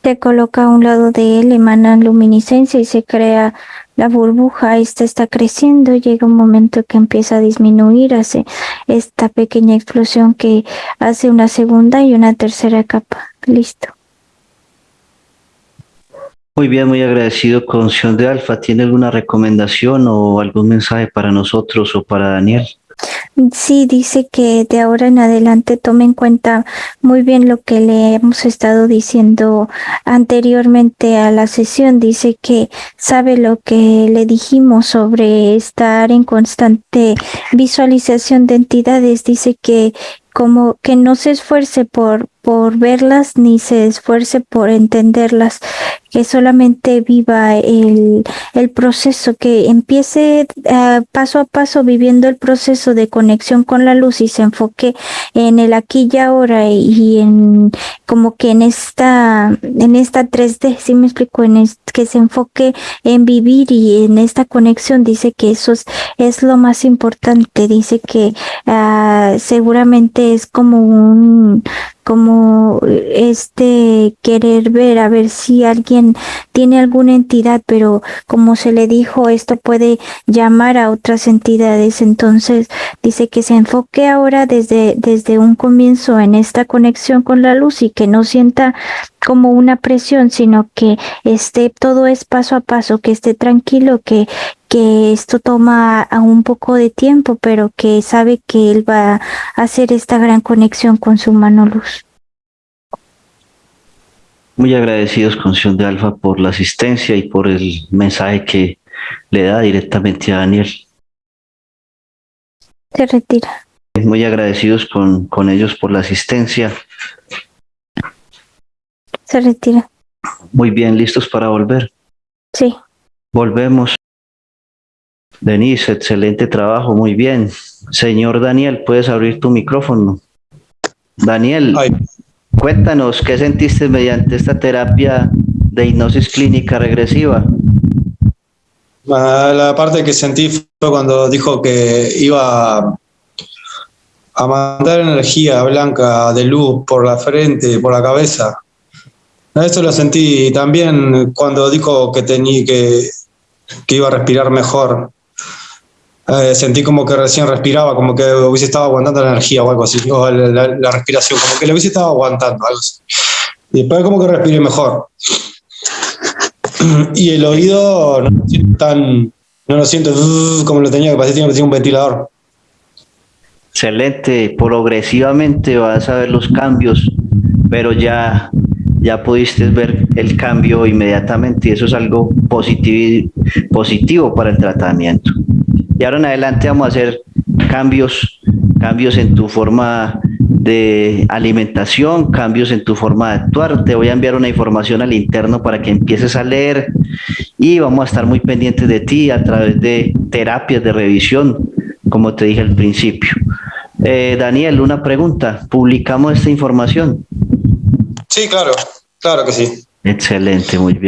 Se coloca a un lado de él, emana luminiscencia y se crea la burbuja. Esta está creciendo, llega un momento que empieza a disminuir, hace esta pequeña explosión que hace una segunda y una tercera capa. Listo. Muy bien, muy agradecido con Sion de Alfa. ¿Tiene alguna recomendación o algún mensaje para nosotros o para Daniel? Sí, dice que de ahora en adelante tome en cuenta muy bien lo que le hemos estado diciendo anteriormente a la sesión. Dice que sabe lo que le dijimos sobre estar en constante visualización de entidades. Dice que como que no se esfuerce por, por verlas ni se esfuerce por entenderlas, que solamente viva el, el proceso, que empiece uh, paso a paso viviendo el proceso de conexión con la luz y se enfoque en el aquí y ahora y en como que en esta, en esta 3D, si me explico, en que se enfoque en vivir y en esta conexión, dice que eso es, es lo más importante, dice que uh, seguramente es como un como este querer ver a ver si alguien tiene alguna entidad, pero como se le dijo, esto puede llamar a otras entidades. Entonces dice que se enfoque ahora desde, desde un comienzo en esta conexión con la luz y que no sienta como una presión, sino que esté todo es paso a paso, que esté tranquilo, que, que esto toma un poco de tiempo, pero que sabe que él va a hacer esta gran conexión con su mano luz. Muy agradecidos con Sion de Alfa por la asistencia y por el mensaje que le da directamente a Daniel. Se retira. Muy agradecidos con, con ellos por la asistencia. Se retira. Muy bien, listos para volver. Sí. Volvemos. Denise, excelente trabajo, muy bien. Señor Daniel, puedes abrir tu micrófono. Daniel, Ay. Cuéntanos qué sentiste mediante esta terapia de hipnosis clínica regresiva. Ah, La parte que sentí fue cuando dijo que iba a mandar energía blanca de luz por la frente, por la cabeza. Eso lo sentí también cuando dijo que tenía que, que iba a respirar mejor. Eh, sentí como que recién respiraba, como que hubiese estado aguantando la energía o algo así, o la, la- la respiración, como que le hubiese estado aguantando algo así. Y después como que respiré mejor. Y el oído no lo siento tan, no lo siento como lo tenía, que parecía que tenía un ventilador. Excelente, progresivamente vas a ver los cambios, pero ya, ya pudiste ver el cambio inmediatamente y eso es algo positivo, positivo para el tratamiento. Y ahora en adelante vamos a hacer cambios, cambios en tu forma de alimentación, cambios en tu forma de actuar. Te voy a enviar una información al interno para que empieces a leer y vamos a estar muy pendientes de ti a través de terapias de revisión, como te dije al principio. Eh, Daniel, una pregunta. ¿Publicamos esta información? Sí, claro, claro que sí. Excelente, muy bien.